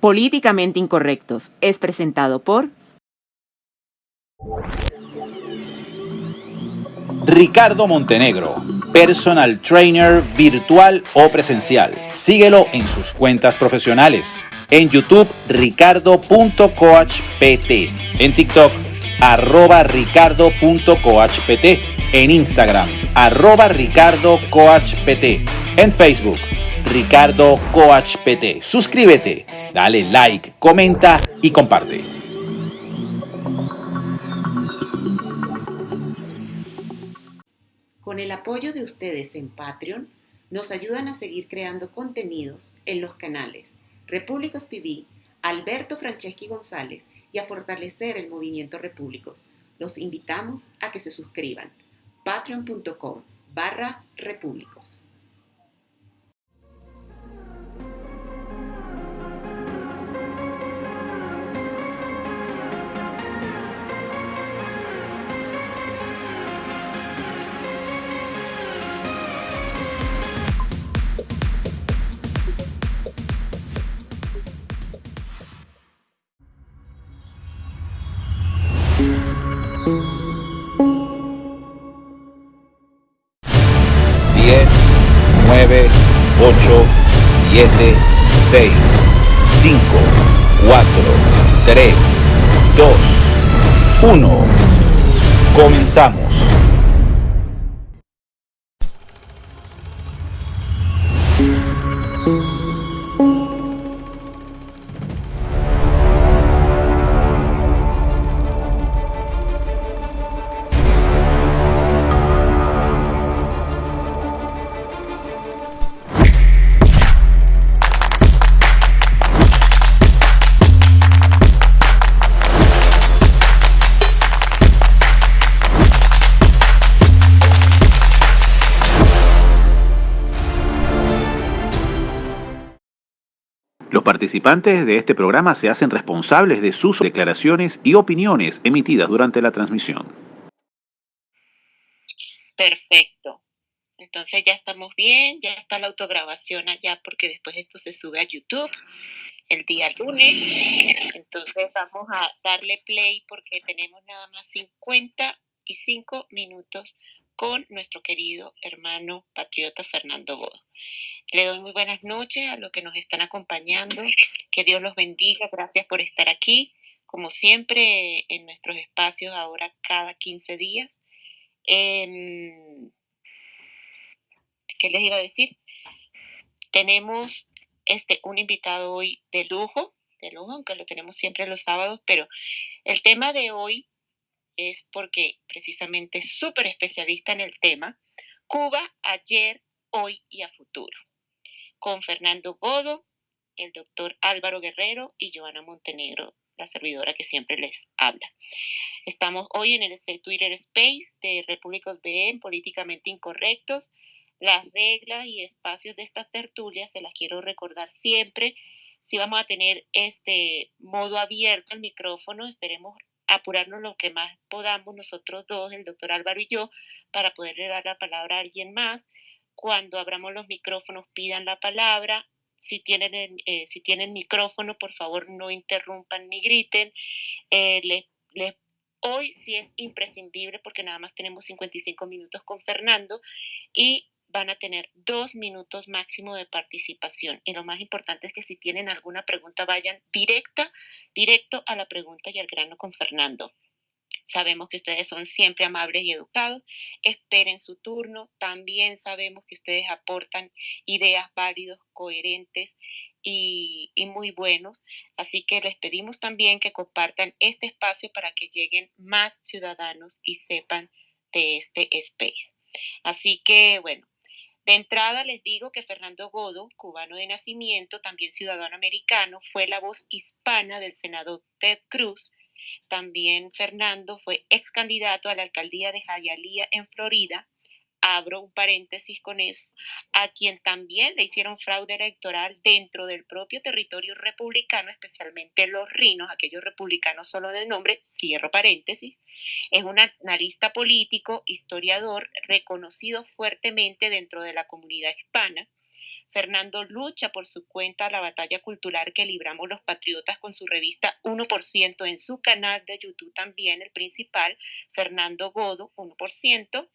Políticamente Incorrectos es presentado por Ricardo Montenegro, personal trainer virtual o presencial. Síguelo en sus cuentas profesionales. En YouTube, ricardo.coachpt. En TikTok, arroba ricardo.coachpt. En Instagram, arroba ricardocoachpt. En Facebook, Ricardo Coach PT. Suscríbete, dale like, comenta y comparte. Con el apoyo de ustedes en Patreon, nos ayudan a seguir creando contenidos en los canales Repúblicos TV, Alberto Franceschi González y a fortalecer el movimiento Repúblicos. Los invitamos a que se suscriban. patreon.com barra repúblicos. 7, 6, 5, 4, 3, 2, 1. Comenzamos. Participantes de este programa se hacen responsables de sus declaraciones y opiniones emitidas durante la transmisión. Perfecto. Entonces ya estamos bien, ya está la autograbación allá porque después esto se sube a YouTube el día lunes. Entonces vamos a darle play porque tenemos nada más 55 minutos con nuestro querido hermano patriota Fernando Godo. Le doy muy buenas noches a los que nos están acompañando. Que Dios los bendiga. Gracias por estar aquí, como siempre, en nuestros espacios ahora cada 15 días. Em, ¿Qué les iba a decir? Tenemos este, un invitado hoy de lujo, de lujo, aunque lo tenemos siempre los sábados, pero el tema de hoy es porque precisamente es súper especialista en el tema, Cuba ayer, hoy y a futuro, con Fernando Godo, el doctor Álvaro Guerrero y Joana Montenegro, la servidora que siempre les habla. Estamos hoy en el este Twitter Space de Repúblicos BM, Políticamente Incorrectos. Las reglas y espacios de estas tertulias se las quiero recordar siempre. Si vamos a tener este modo abierto al micrófono, esperemos apurarnos lo que más podamos nosotros dos, el doctor Álvaro y yo, para poderle dar la palabra a alguien más. Cuando abramos los micrófonos, pidan la palabra. Si tienen, eh, si tienen micrófono, por favor, no interrumpan ni griten. Eh, hoy sí es imprescindible porque nada más tenemos 55 minutos con Fernando y van a tener dos minutos máximo de participación. Y lo más importante es que si tienen alguna pregunta, vayan directa, directo a la pregunta y al grano con Fernando. Sabemos que ustedes son siempre amables y educados. Esperen su turno. También sabemos que ustedes aportan ideas válidos, coherentes y, y, muy buenos. Así que les pedimos también que compartan este espacio para que lleguen más ciudadanos y sepan de este space. Así que, bueno, de entrada les digo que Fernando Godo, cubano de nacimiento, también ciudadano americano, fue la voz hispana del senador Ted Cruz. También Fernando fue ex candidato a la alcaldía de Hialeah en Florida abro un paréntesis con eso, a quien también le hicieron fraude electoral dentro del propio territorio republicano, especialmente los rinos, aquellos republicanos solo de nombre, cierro paréntesis, es un analista político, historiador, reconocido fuertemente dentro de la comunidad hispana, Fernando lucha por su cuenta la batalla cultural que libramos los patriotas con su revista 1% en su canal de YouTube también, el principal, Fernando Godo, 1%,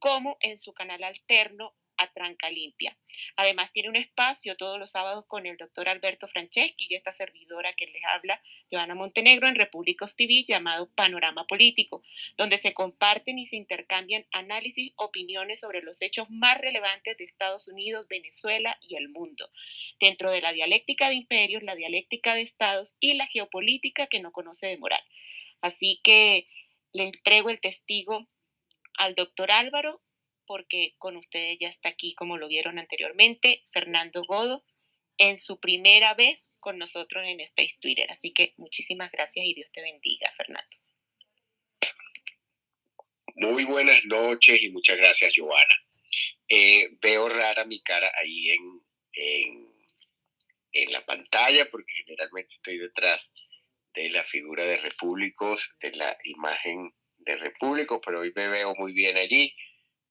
como en su canal alterno a Tranca Limpia. Además, tiene un espacio todos los sábados con el doctor Alberto Franceschi y esta servidora que les habla, Joana Montenegro, en Repúblicos TV, llamado Panorama Político, donde se comparten y se intercambian análisis, opiniones sobre los hechos más relevantes de Estados Unidos, Venezuela y el mundo, dentro de la dialéctica de imperios, la dialéctica de estados y la geopolítica que no conoce de moral. Así que le entrego el testigo al doctor Álvaro porque con ustedes ya está aquí, como lo vieron anteriormente, Fernando Godo, en su primera vez con nosotros en Space Twitter. Así que muchísimas gracias y Dios te bendiga, Fernando. Muy buenas noches y muchas gracias, Joana. Eh, veo rara mi cara ahí en, en, en, la pantalla porque generalmente estoy detrás de la figura de Repúblicos, de la imagen de Repúblicos, pero hoy me veo muy bien allí.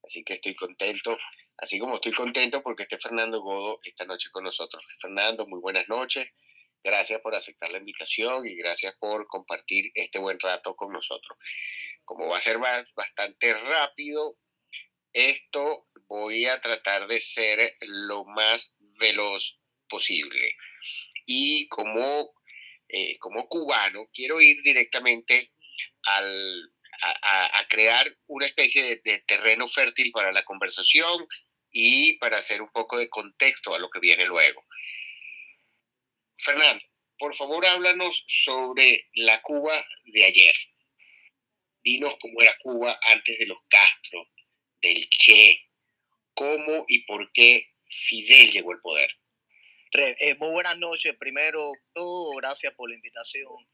Así que estoy contento, así como estoy contento porque esté Fernando Godo esta noche con nosotros. Fernando, muy buenas noches. Gracias por aceptar la invitación y gracias por compartir este buen rato con nosotros. Como va a ser bastante rápido, esto voy a tratar de ser lo más veloz posible. Y como, eh, como cubano, quiero ir directamente al, a, crear una especie de, terreno fértil para la conversación y para hacer un poco de contexto a lo que viene luego. Fernando, por favor háblanos sobre la Cuba de ayer. Dinos cómo era Cuba antes de los Castro, del Che, cómo y por qué Fidel llegó al poder. Eh, muy buenas noches. Primero, todo, gracias por la invitación.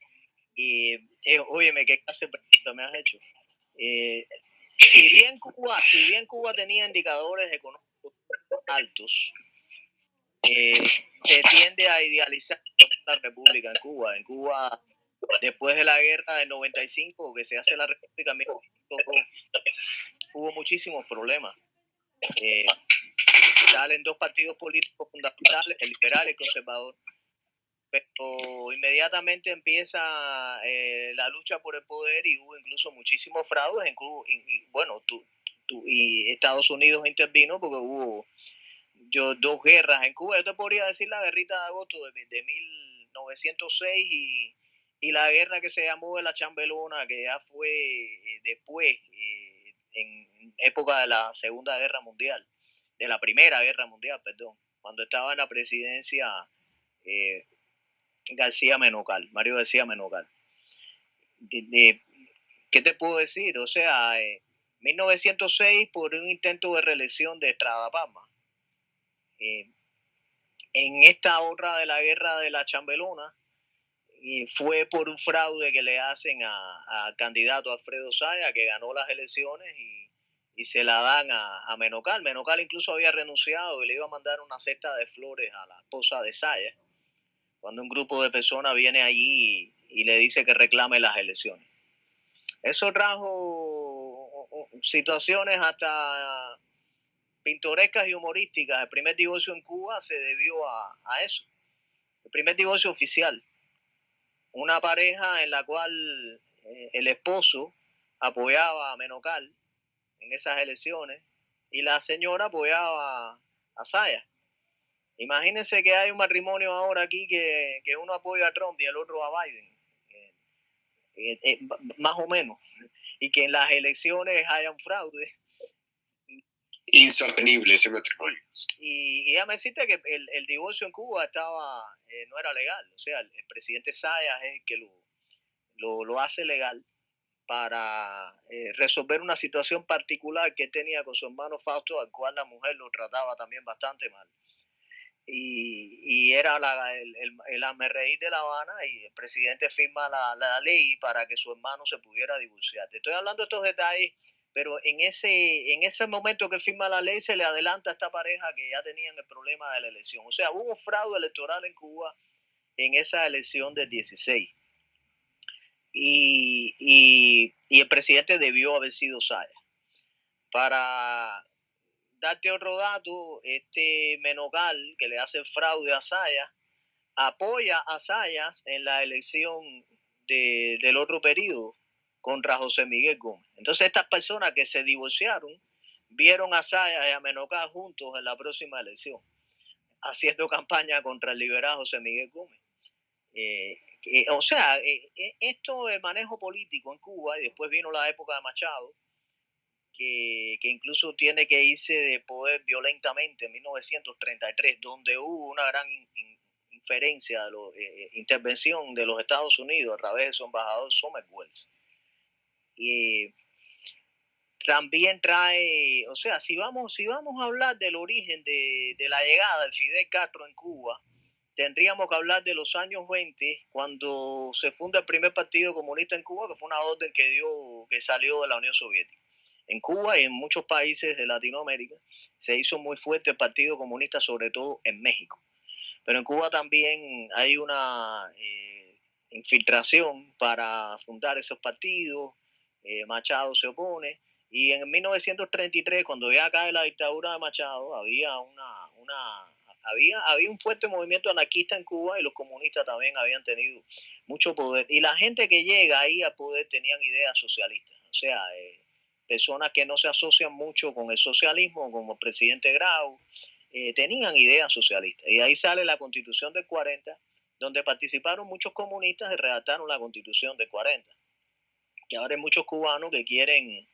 Y, eh, óyeme, ¿qué clase de me has hecho? Eh, si, bien Cuba, si bien Cuba tenía indicadores económicos altos, eh, se tiende a idealizar la república en Cuba. En Cuba, después de la guerra del 95, que se hace la república, hubo muchísimos problemas. Eh, salen dos partidos políticos fundamentales, el liberal y el conservador inmediatamente empieza eh, la lucha por el poder y hubo incluso muchísimos fraudes, y, bueno, tú, y Estados Unidos intervino porque hubo dos guerras en Cuba, yo te podría decir la guerrita de agosto de, 1906 y, y, la guerra que se llamó de la Chambelona, que ya fue eh, después, eh, en época de la Segunda Guerra Mundial, de la Primera Guerra Mundial, perdón, cuando estaba en la presidencia García Menocal, Mario García Menocal. ¿Qué te puedo decir? O sea, en 1906 por un intento de reelección de Estrada Palma. Eh, en esta otra de la guerra de la Chambelona, y fue por un fraude que le hacen al candidato Alfredo Saya, que ganó las elecciones y, se la dan a, a, Menocal. Menocal incluso había renunciado y le iba a mandar una cesta de flores a la esposa de Saya cuando un grupo de personas viene allí y, le dice que reclame las elecciones. Eso trajo situaciones hasta pintorescas y humorísticas. El primer divorcio en Cuba se debió a, eso. El primer divorcio oficial. Una pareja en la cual eh, el esposo apoyaba a Menocal en esas elecciones y la señora apoyaba a Saya. Imagínense que hay un matrimonio ahora aquí que, uno apoya a Trump y el otro a Biden. Eh, eh, eh, más o menos. Y que en las elecciones haya un fraude. Insostenible ese matrimonio. Y, ya me deciste que el, divorcio en Cuba estaba no era legal. O sea, el, presidente Sayas es el que lo, lo, hace legal para resolver una situación particular que tenía con su hermano Fausto, al cual la mujer lo trataba también bastante mal y, era la, el, el, el de La Habana y el presidente firma la, la, ley para que su hermano se pudiera divorciar. Te estoy hablando de estos detalles, pero en ese, en ese momento que firma la ley se le adelanta a esta pareja que ya tenían el problema de la elección. O sea, hubo un fraude electoral en Cuba en esa elección del 16. Y, y, y el presidente debió haber sido Saya. Para darte otro dato, este Menocal, que le hace fraude a Sayas, apoya a Sayas en la elección del otro periodo contra José Miguel Gómez. Entonces estas personas que se divorciaron vieron a Sayas y a Menocal juntos en la próxima elección, haciendo campaña contra el liberado José Miguel Gómez. Eh, o sea, eh, eh, esto de manejo político en Cuba, y después vino la época de Machado, que, incluso tiene que irse de poder violentamente en 1933, donde hubo una gran inferencia, de intervención de los Estados Unidos a través de su embajador Wells. Y también trae, o sea, si vamos, si vamos a hablar del origen de, de la llegada de Fidel Castro en Cuba, tendríamos que hablar de los años 20, cuando se funda el primer partido comunista en Cuba, que fue una orden que dio, que salió de la Unión Soviética. En Cuba y en muchos países de Latinoamérica se hizo muy fuerte el Partido Comunista, sobre todo en México. Pero en Cuba también hay una eh, infiltración para fundar esos partidos. Eh, Machado se opone. Y en 1933, cuando ya cae la dictadura de Machado, había una, una había, había un fuerte movimiento anarquista en Cuba y los comunistas también habían tenido mucho poder. Y la gente que llega ahí al poder tenían ideas socialistas. O sea, eh, personas que no se asocian mucho con el socialismo, como el presidente Grau, eh, tenían ideas socialistas. Y ahí sale la constitución del 40, donde participaron muchos comunistas y redactaron la constitución del 40. Y ahora hay muchos cubanos que quieren,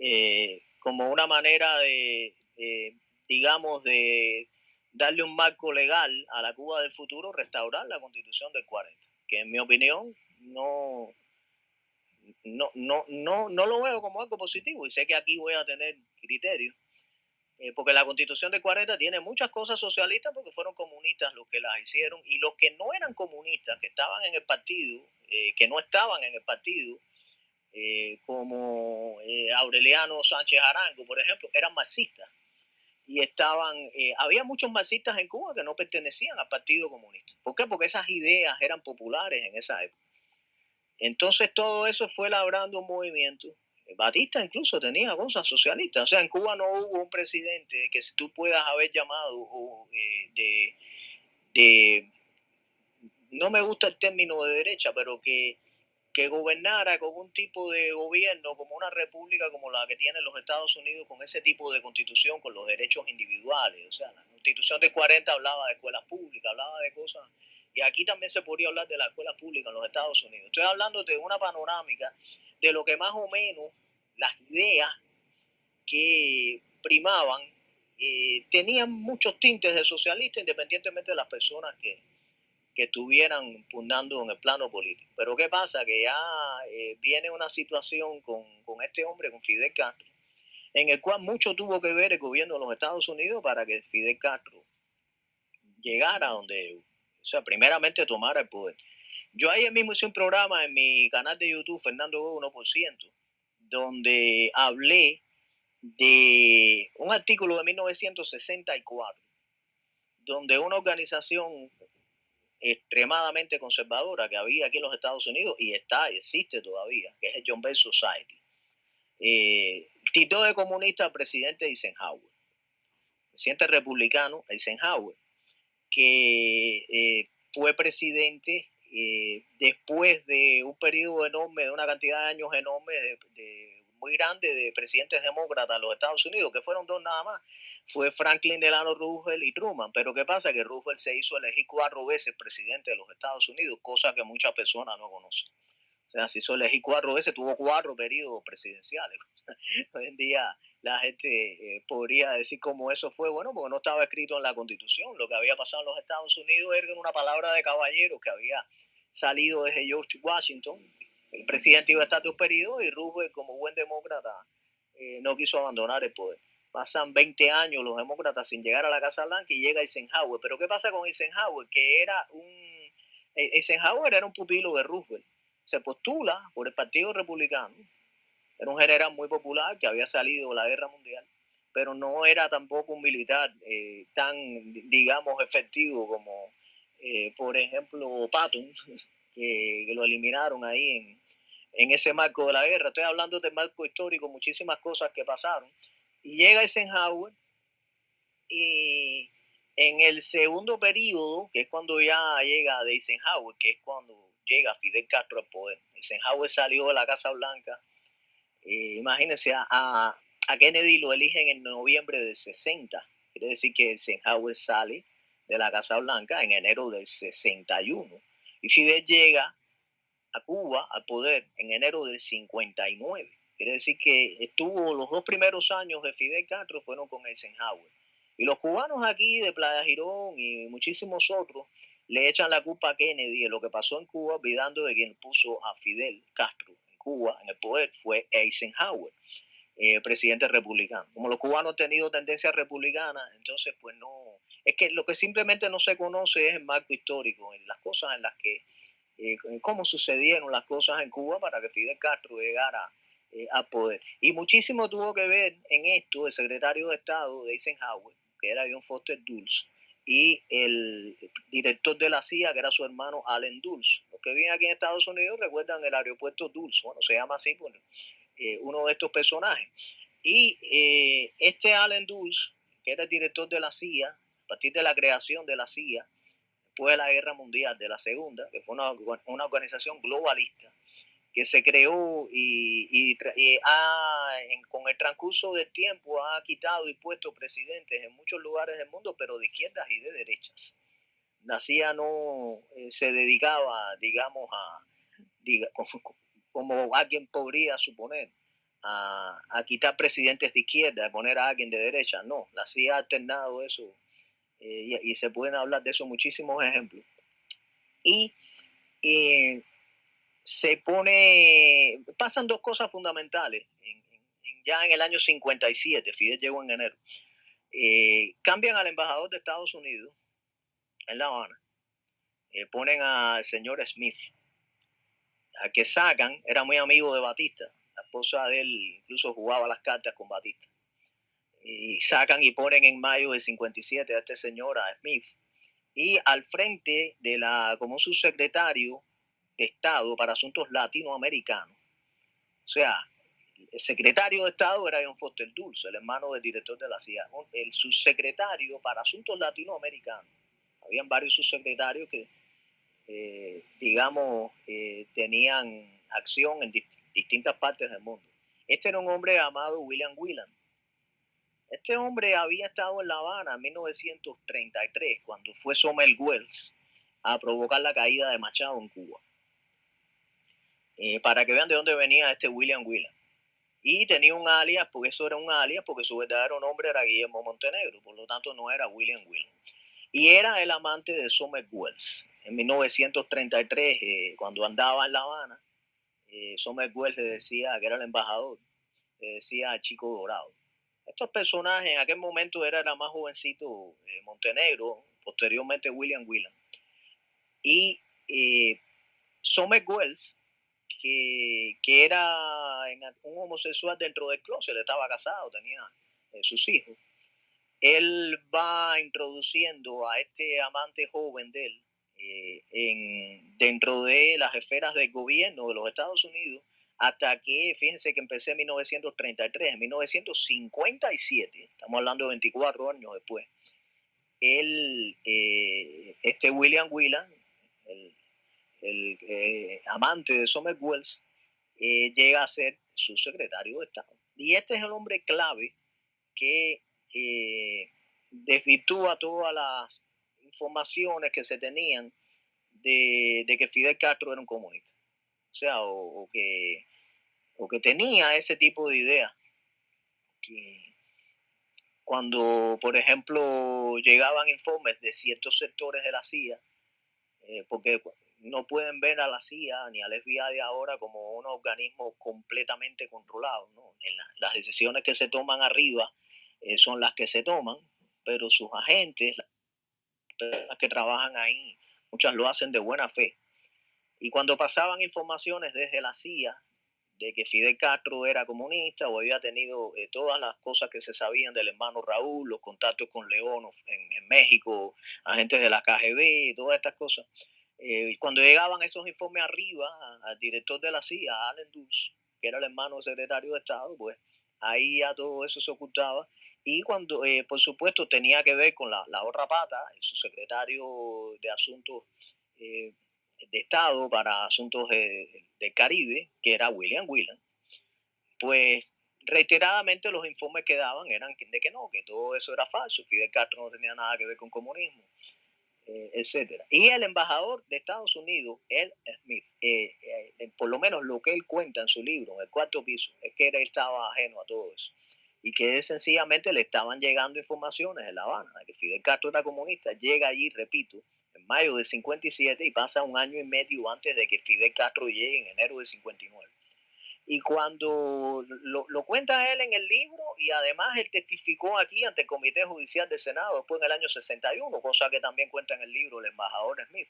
eh, como una manera de digamos, de darle un marco legal a la Cuba del futuro, restaurar la constitución del 40, que en mi opinión no, no, no, no, no lo veo como algo positivo y sé que aquí voy a tener criterio, eh, porque la constitución del 40 tiene muchas cosas socialistas porque fueron comunistas los que las hicieron y los que no eran comunistas, que estaban en el partido, eh, que no estaban en el partido, eh, como Aureliano Sánchez Arango, por ejemplo, eran marxistas y estaban, eh, había muchos marxistas en Cuba que no pertenecían al Partido Comunista. ¿Por qué? Porque esas ideas eran populares en esa época. Entonces todo eso fue labrando un movimiento. Batista incluso tenía cosas socialistas. O sea, en Cuba no hubo un presidente que si tú puedas haber llamado eh, de, de, no me gusta el término de derecha, pero que que gobernara con un tipo de gobierno como una república como la que tienen los Estados Unidos, con ese tipo de constitución, con los derechos individuales. O sea, la constitución de 40 hablaba de escuelas públicas, hablaba de cosas, y aquí también se podría hablar de las escuelas públicas en los Estados Unidos. Estoy hablando de una panorámica de lo que más o menos las ideas que primaban eh, tenían muchos tintes de socialista, independientemente de las personas que, que estuvieran pugnando en el plano político. Pero ¿qué pasa? Que ya eh, viene una situación con, con, este hombre, con Fidel Castro, en el cual mucho tuvo que ver el gobierno de los Estados Unidos para que Fidel Castro llegara donde, o sea, primeramente tomara el poder. Yo ahí mismo hice un programa en mi canal de YouTube, Fernando 1%, donde hablé de un artículo de 1964, donde una organización extremadamente conservadora que había aquí en los Estados Unidos y está, existe todavía, que es el John Bell Society. Eh, titó de comunista al presidente Eisenhower, presidente republicano Eisenhower, que eh, fue presidente eh, después de un periodo enorme, de una cantidad de años enorme, muy grande de presidentes demócratas en los Estados Unidos, que fueron dos nada más, fue Franklin Delano Roosevelt y Truman. Pero ¿qué pasa? Que Roosevelt se hizo elegir cuatro veces presidente de los Estados Unidos, cosa que muchas personas no conocen. O sea, se hizo elegir cuatro veces, tuvo cuatro periodos presidenciales. Hoy en día la gente eh, podría decir cómo eso fue, bueno, porque no estaba escrito en la Constitución. Lo que había pasado en los Estados Unidos era una palabra de caballero que había salido desde George Washington. El presidente iba a estar dos periodos y Roosevelt, como buen demócrata, eh, no quiso abandonar el poder pasan 20 años los demócratas sin llegar a la Casa Blanca y llega Eisenhower. Pero ¿qué pasa con Eisenhower? Que era un... Eh, Eisenhower era un pupilo de Roosevelt. Se postula por el Partido Republicano. Era un general muy popular que había salido de la Guerra Mundial, pero no era tampoco un militar eh, tan, digamos, efectivo como, eh, por ejemplo, Patton, que, lo eliminaron ahí en, en ese marco de la guerra. Estoy hablando del marco histórico, muchísimas cosas que pasaron y llega Eisenhower y en el segundo periodo, que es cuando ya llega Eisenhower, que es cuando llega Fidel Castro al poder. Eisenhower salió de la Casa Blanca. Eh, imagínense, a, Kennedy lo eligen en noviembre de 60. Quiere decir que Eisenhower sale de la Casa Blanca en enero del 61. Y Fidel llega a Cuba al poder en enero del 59. Quiere decir que estuvo los dos primeros años de Fidel Castro fueron con Eisenhower. Y los cubanos aquí de Playa Girón y muchísimos otros le echan la culpa a Kennedy de lo que pasó en Cuba, olvidando de quien puso a Fidel Castro Cuba en el poder fue Eisenhower, eh, presidente republicano. Como los cubanos han tenido tendencia republicana, entonces pues no, es que lo que simplemente no se conoce es el marco histórico, en las cosas en las que, eh, cómo sucedieron las cosas en Cuba para que Fidel Castro llegara eh, a poder. Y muchísimo tuvo que ver en esto el secretario de Estado de Eisenhower, que era John Foster Dulles, y el director de la CIA, que era su hermano Allen Dulles. Que viven aquí en Estados Unidos recuerdan el aeropuerto Dulles, bueno, se llama así por eh, uno de estos personajes. Y eh, este Allen Dulles, que era el director de la CIA, a partir de la creación de la CIA, después de la Guerra Mundial, de la Segunda, que fue una, una organización globalista, que se creó y, con el transcurso del tiempo ha quitado y puesto presidentes en muchos lugares del mundo, pero de izquierdas y de derechas. La CIA no eh, se dedicaba, digamos, a, como, alguien podría suponer, a, quitar presidentes de izquierda, a poner a alguien de derecha. No, la CIA ha alternado eso eh, y, se pueden hablar de eso muchísimos ejemplos. Y eh, se pone, pasan dos cosas fundamentales. ya en el año 57, Fidel llegó en enero, cambian al embajador de Estados Unidos en La Habana, eh, ponen al señor Smith, a que sacan, era muy amigo de Batista, la esposa de él incluso jugaba las cartas con Batista. Y sacan y ponen en mayo del 57 a este señor, Smith, y al frente de la, como subsecretario Estado para Asuntos Latinoamericanos. O sea, el secretario de Estado era John Foster Dulce, el hermano del director de la CIA. El subsecretario para Asuntos Latinoamericanos. Habían varios subsecretarios que, eh, digamos, eh, tenían acción en distintas partes del mundo. Este era un hombre llamado William Whelan. Este hombre había estado en La Habana en 1933, cuando fue Sommer Wells a provocar la caída de Machado en Cuba. Eh, para que vean de dónde venía este William Whelan. Y tenía un alias, porque eso era un alias, porque su verdadero nombre era Guillermo Montenegro, por lo tanto no era William Whelan. Y era el amante de Sommer Wells. En 1933, eh, cuando andaba en La Habana, eh, Sommer Wells le decía que era el embajador, le decía Chico Dorado. Estos personajes en aquel momento era, el más jovencito eh, Montenegro, posteriormente William Whelan. Y eh, Sommer Wells que, era un homosexual dentro del closet, estaba casado, tenía eh, sus hijos. Él va introduciendo a este amante joven de él eh, en, dentro de las esferas del gobierno de los Estados Unidos hasta que, fíjense que empecé en 1933, en 1957, estamos hablando de 24 años después, él, eh, este William Whelan, el, eh, amante de Sommer Wells, llega a ser su secretario de Estado. Y este es el hombre clave que eh, desvirtúa todas las informaciones que se tenían de, que Fidel Castro era un comunista. O sea, o, que, o que tenía ese tipo de idea. Que cuando, por ejemplo, llegaban informes de ciertos sectores de la CIA, porque no pueden ver a la CIA ni al FBI ahora como un organismo completamente controlado. ¿no? las decisiones que se toman arriba eh, son las que se toman, pero sus agentes, las que trabajan ahí, muchas lo hacen de buena fe. Y cuando pasaban informaciones desde la CIA de que Fidel Castro era comunista o había tenido eh, todas las cosas que se sabían del hermano Raúl, los contactos con León en, México, agentes de la KGB, todas estas cosas, eh, cuando llegaban esos informes arriba al director de la CIA, Allen Dulce, que era el hermano del secretario de Estado, pues ahí ya todo eso se ocultaba y cuando, eh, por supuesto, tenía que ver con la, la otra pata, su secretario de Asuntos eh, de Estado para Asuntos del Caribe, que era William Whelan, pues reiteradamente los informes que daban eran de que no, que todo eso era falso, Fidel Castro no tenía nada que ver con comunismo, eh, etcétera. Y el embajador de Estados Unidos, el Smith, eh, eh, por lo menos lo que él cuenta en su libro, en el cuarto piso, es que él estaba ajeno a todo eso. Y que sencillamente le estaban llegando informaciones en La Habana, de que Fidel Castro era comunista. Llega allí, repito, en mayo de 57 y pasa un año y medio antes de que Fidel Castro llegue en enero de 59. Y cuando lo, lo, cuenta él en el libro y además él testificó aquí ante el Comité Judicial del Senado después en el año 61, cosa que también cuenta en el libro el embajador Smith.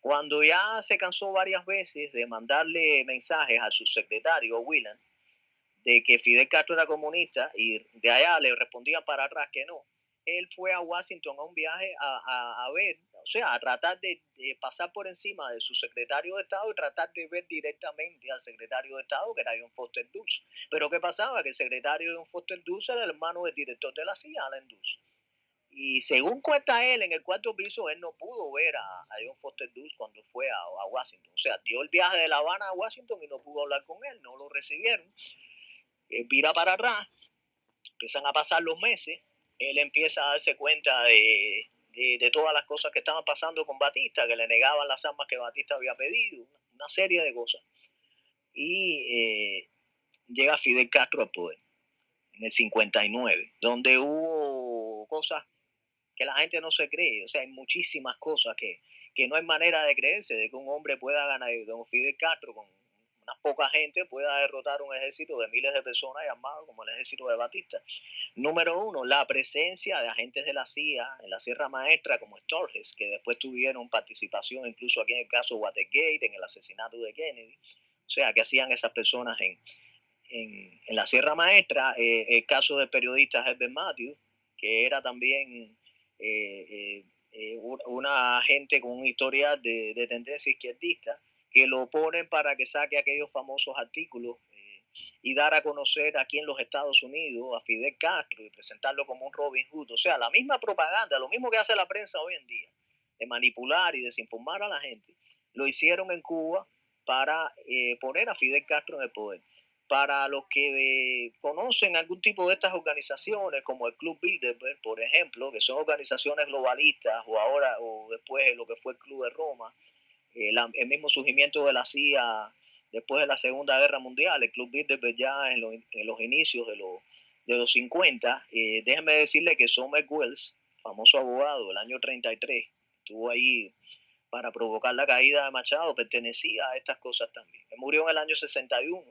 Cuando ya se cansó varias veces de mandarle mensajes a su secretario, Whelan, de que Fidel Castro era comunista y de allá le respondían para atrás que no, él fue a Washington a un viaje a, a, a ver o sea, a tratar de, pasar por encima de su secretario de Estado y tratar de ver directamente al secretario de Estado, que era John Foster Dulce. Pero ¿qué pasaba? Que el secretario John Foster Dulce era el hermano del director de la CIA, Alan Dulce. Y según cuenta él, en el cuarto piso, él no pudo ver a, John Foster Dulce cuando fue a, a, Washington. O sea, dio el viaje de La Habana a Washington y no pudo hablar con él, no lo recibieron. Él vira para atrás, empiezan a pasar los meses, él empieza a darse cuenta de, de, todas las cosas que estaban pasando con Batista, que le negaban las armas que Batista había pedido, una serie de cosas. Y eh, llega Fidel Castro al poder en el 59, donde hubo cosas que la gente no se cree, o sea, hay muchísimas cosas que, que no hay manera de creerse de que un hombre pueda ganar, como Fidel Castro con una poca gente pueda derrotar un ejército de miles de personas llamado como el ejército de Batista. Número uno, la presencia de agentes de la CIA en la Sierra Maestra como Sturges, que después tuvieron participación incluso aquí en el caso Watergate, en el asesinato de Kennedy. O sea, que hacían esas personas en, en, la Sierra Maestra. Eh, el caso del periodista Herbert Matthews, que era también eh, eh, una agente con un historial de, de tendencia izquierdista que lo ponen para que saque aquellos famosos artículos eh, y dar a conocer aquí en los Estados Unidos a Fidel Castro y presentarlo como un Robin Hood. O sea, la misma propaganda, lo mismo que hace la prensa hoy en día, de manipular y desinformar a la gente, lo hicieron en Cuba para eh, poner a Fidel Castro en el poder. Para los que eh, conocen algún tipo de estas organizaciones, como el Club Bilderberg, por ejemplo, que son organizaciones globalistas, o ahora, o después lo que fue el Club de Roma, el mismo surgimiento de la CIA después de la Segunda Guerra Mundial, el Club Bilderberg ya en, en los inicios de, los, de los 50. Eh, déjeme decirle que Sommer Wells, famoso abogado del año 33, estuvo ahí para provocar la caída de Machado, pertenecía a estas cosas también. Él murió en el año 61,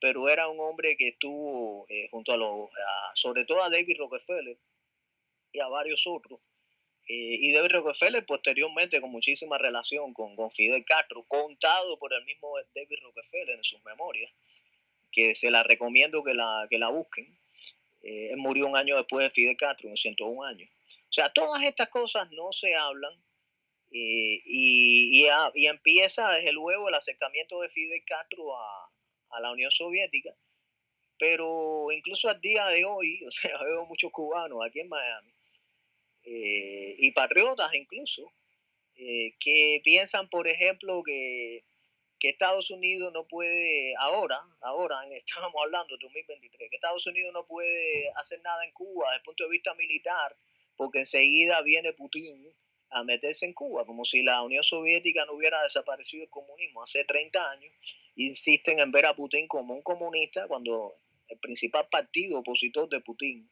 pero era un hombre que estuvo eh, junto a los, sobre todo a David Rockefeller y a varios otros, eh, y David Rockefeller posteriormente con muchísima relación con, Fidel Castro, contado por el mismo David Rockefeller en sus memorias, que se la recomiendo que la, que la busquen. Eh, él murió un año después de Fidel Castro, en 101 años. O sea, todas estas cosas no se hablan eh, y, y, y, empieza desde luego el acercamiento de Fidel Castro a, a la Unión Soviética, pero incluso al día de hoy, o sea, veo muchos cubanos aquí en Miami eh, y patriotas incluso, eh, que piensan, por ejemplo, que, que, Estados Unidos no puede, ahora, ahora, estamos hablando de 2023, que Estados Unidos no puede hacer nada en Cuba desde el punto de vista militar, porque enseguida viene Putin a meterse en Cuba, como si la Unión Soviética no hubiera desaparecido el comunismo hace 30 años, insisten en ver a Putin como un comunista cuando el principal partido opositor de Putin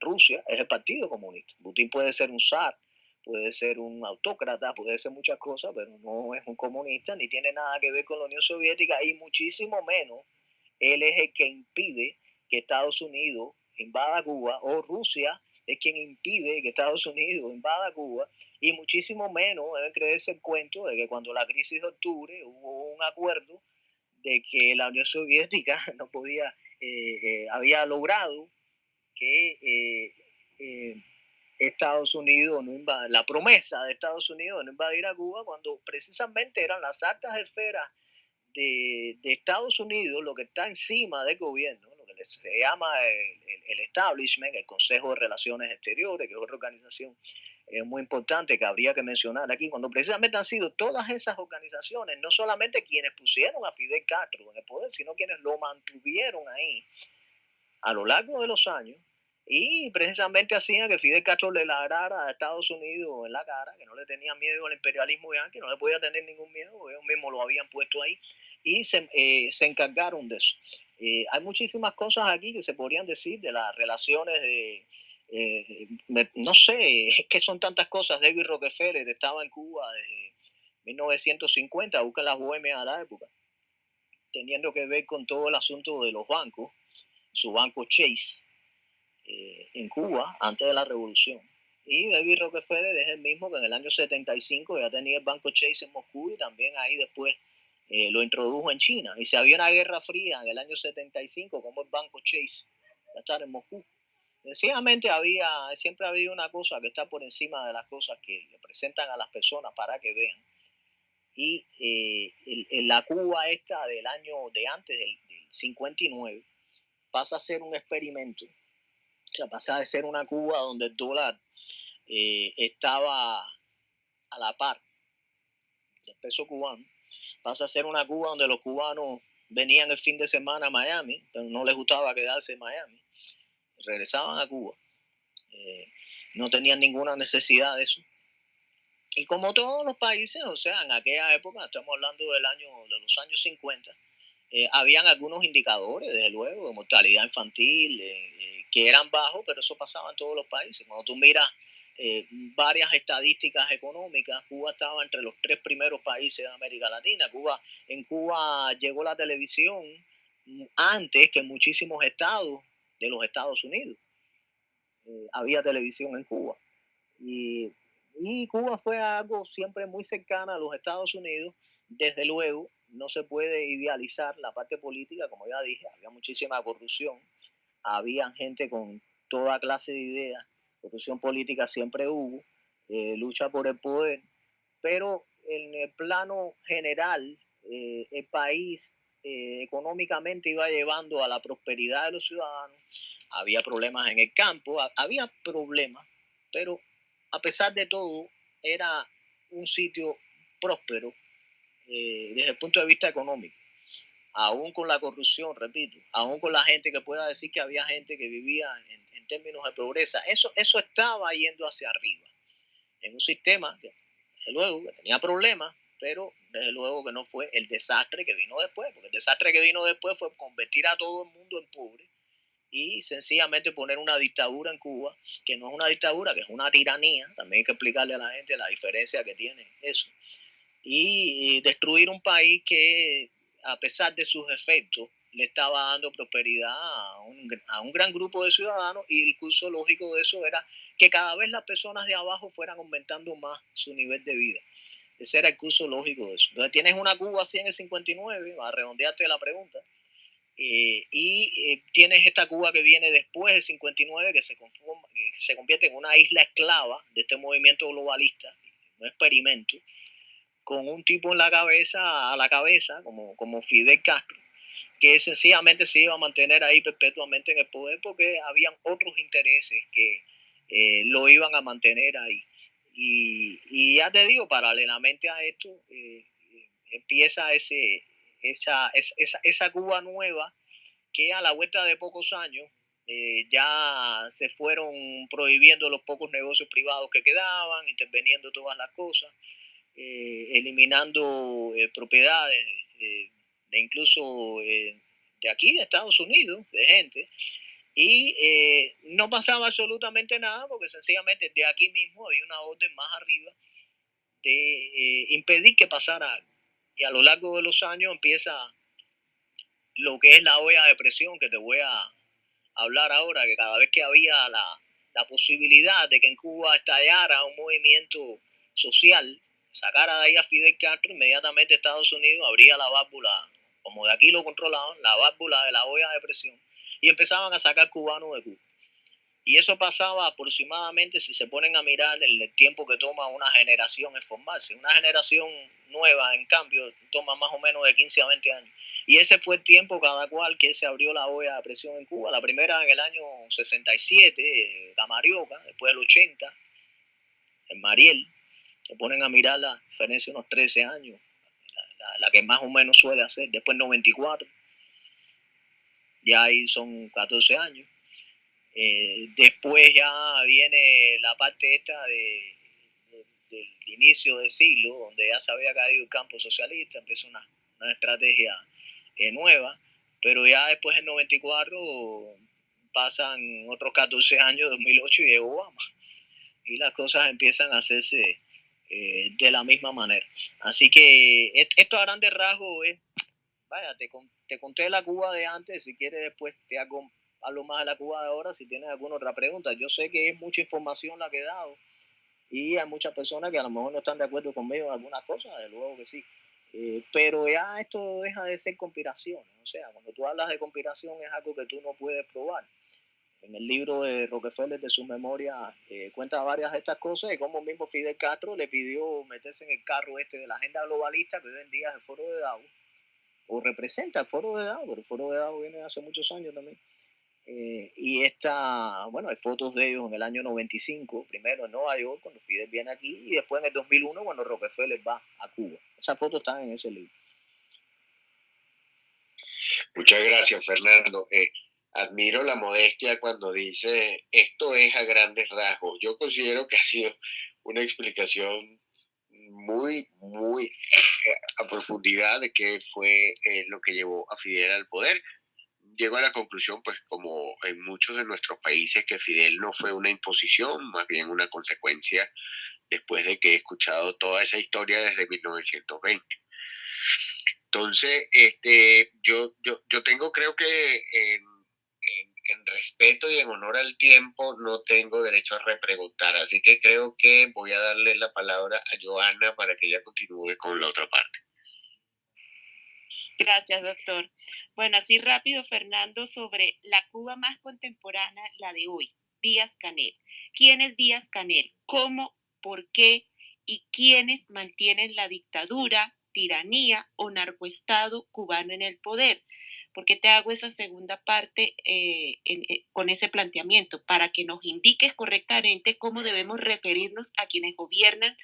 Rusia es el Partido Comunista. Putin puede ser un zar, puede ser un autócrata, puede ser muchas cosas, pero no es un comunista ni tiene nada que ver con la Unión Soviética y muchísimo menos él es el que impide que Estados Unidos invada Cuba o Rusia es quien impide que Estados Unidos invada Cuba y muchísimo menos deben creerse el cuento de que cuando la crisis de octubre hubo un acuerdo de que la Unión Soviética no podía, eh, eh, había logrado que eh, eh, Estados Unidos no invade, la promesa de Estados Unidos de no invadir a Cuba cuando precisamente eran las altas esferas de, de, Estados Unidos lo que está encima del gobierno, lo que se llama el, establishment, el Consejo de Relaciones Exteriores, que es otra organización eh, muy importante que habría que mencionar aquí, cuando precisamente han sido todas esas organizaciones, no solamente quienes pusieron a Fidel Castro en el poder, sino quienes lo mantuvieron ahí a lo largo de los años y precisamente hacían que Fidel Castro le ladrara a Estados Unidos en la cara, que no le tenía miedo al imperialismo que no le podía tener ningún miedo, ellos mismos lo habían puesto ahí y se, eh, se encargaron de eso. Eh, hay muchísimas cosas aquí que se podrían decir de las relaciones de, eh, no sé, es que son tantas cosas. David Rockefeller estaba en Cuba desde 1950, busca las bohemias a la época, teniendo que ver con todo el asunto de los bancos, su banco Chase en Cuba antes de la revolución. Y David Rockefeller es el mismo que en el año 75 ya tenía el banco Chase en Moscú y también ahí después eh, lo introdujo en China. Y si había una guerra fría en el año 75, como el Banco Chase, a estar en Moscú. Sencillamente había, siempre ha habido una cosa que está por encima de las cosas que le presentan a las personas para que vean. Y eh, la Cuba esta del año de antes, del, 59, pasa a ser un experimento. O sea, pasa de ser una Cuba donde el dólar eh, estaba a la par del peso cubano pasa a ser una Cuba donde los cubanos venían el fin de semana a Miami, pero no les gustaba quedarse en Miami. Regresaban a Cuba. Eh, no tenían ninguna necesidad de eso. Y como todos los países, o sea, en aquella época, estamos hablando del año, de los años 50, eh, habían algunos indicadores, desde luego, de mortalidad infantil, eh, que eran bajos, pero eso pasaba en todos los países. Cuando tú miras eh, varias estadísticas económicas. Cuba estaba entre los tres primeros países de América Latina. Cuba, en Cuba llegó la televisión antes que muchísimos estados de los Estados Unidos. Eh, había televisión en Cuba. Y, y Cuba fue algo siempre muy cercano a los Estados Unidos. Desde luego, no se puede idealizar la parte política, como ya dije, había muchísima corrupción, había gente con toda clase de ideas corrupción política siempre hubo, eh, lucha por el poder, pero en el plano general, eh, el país eh, económicamente iba llevando a la prosperidad de los ciudadanos, había problemas en el campo, había problemas, pero a pesar de todo, era un sitio próspero desde el punto de vista económico aún con la corrupción, repito, aún con la gente que pueda decir que había gente que vivía en, términos de pobreza, eso, eso estaba yendo hacia arriba, en un sistema que, desde luego, que tenía problemas, pero desde luego que no fue el desastre que vino después, porque el desastre que vino después fue convertir a todo el mundo en pobre y sencillamente poner una dictadura en Cuba, que no es una dictadura, que es una tiranía, también hay que explicarle a la gente la diferencia que tiene eso, y destruir un país que a pesar de sus efectos, le estaba dando prosperidad a un, gran grupo de ciudadanos y el curso lógico de eso era que cada vez las personas de abajo fueran aumentando más su nivel de vida. Ese era el curso lógico de eso. Entonces tienes una Cuba así en el 59, a redondearte la pregunta, eh, y eh, tienes esta Cuba que viene después del 59, que se, que se convierte en una isla esclava de este movimiento globalista, un experimento, con un tipo en la cabeza, a la cabeza, como, como Fidel Castro, que sencillamente se iba a mantener ahí perpetuamente en el poder porque habían otros intereses que eh, lo iban a mantener ahí. Y, ya te digo, paralelamente a esto, eh, empieza ese, esa, esa, esa, Cuba nueva que a la vuelta de pocos años eh, ya se fueron prohibiendo los pocos negocios privados que quedaban, interveniendo todas las cosas. Eh, eliminando eh, propiedades eh, de incluso de aquí, de Estados Unidos, de gente, y no pasaba absolutamente nada porque sencillamente de aquí mismo había una orden más arriba de impedir que pasara algo. Y a lo largo de los años empieza lo que es la olla de presión que te voy a hablar ahora, que cada vez que había la, la posibilidad de que en Cuba estallara un movimiento social, sacara de ahí a Fidel Castro, inmediatamente Estados Unidos abría la válvula, como de aquí lo controlaban, la válvula de la olla de presión, y empezaban a sacar cubanos de Cuba. Y eso pasaba aproximadamente, si se ponen a mirar el tiempo que toma una generación en formarse. Una generación nueva, en cambio, toma más o menos de 15 a 20 años. Y ese fue el tiempo cada cual que se abrió la olla de presión en Cuba. La primera en el año 67, Camarioca, después del 80, en Mariel. Se ponen a mirar la diferencia de unos 13 años, la, que más o menos suele hacer. Después 94, ya ahí son 14 años. Eh, después ya viene la parte esta de, del inicio del siglo, donde ya se había caído el campo socialista, empieza una, una estrategia eh, nueva, pero ya después del 94 pasan otros 14 años, 2008 y llegó Obama. Y las cosas empiezan a hacerse eh, de la misma manera. Así que esto a grandes rasgos es, vaya, te, te, conté la Cuba de antes, si quieres después te hago hablo más de la Cuba de ahora si tienes alguna otra pregunta. Yo sé que es mucha información la que he dado y hay muchas personas que a lo mejor no están de acuerdo conmigo en algunas cosas, de luego que sí. Eh, pero ya esto deja de ser conspiraciones. O sea, cuando tú hablas de conspiración es algo que tú no puedes probar. En el libro de Rockefeller de su memoria eh, cuenta varias de estas cosas y como mismo Fidel Castro le pidió meterse en el carro este de la agenda globalista que hoy en día es el foro de Davos o representa el foro de Davos, pero el foro de Davos viene hace muchos años también. Eh, y esta, bueno, hay fotos de ellos en el año 95, primero en Nueva York, cuando Fidel viene aquí, y después en el 2001, cuando Rockefeller va a Cuba. Esas fotos están en ese libro. Muchas gracias, Fernando. Eh, admiro la modestia cuando dice esto es a grandes rasgos. Yo considero que ha sido una explicación muy, muy eh, a profundidad de qué fue lo que llevó a Fidel al poder llego a la conclusión, pues como en muchos de nuestros países, que Fidel no fue una imposición, más bien una consecuencia después de que he escuchado toda esa historia desde 1920. Entonces, este, yo, yo, yo tengo, creo que en, en, respeto y en honor al tiempo, no tengo derecho a repreguntar. Así que creo que voy a darle la palabra a Joana para que ella continúe con la otra parte. Gracias, doctor. Bueno, así rápido, Fernando, sobre la Cuba más contemporánea, la de hoy, Díaz Canel. ¿Quién es Díaz Canel? ¿Cómo? ¿Por qué? ¿Y quiénes mantienen la dictadura, tiranía o narcoestado cubano en el poder? ¿Por qué te hago esa segunda parte eh, eh, con ese planteamiento? Para que nos indiques correctamente cómo debemos referirnos a quienes gobiernan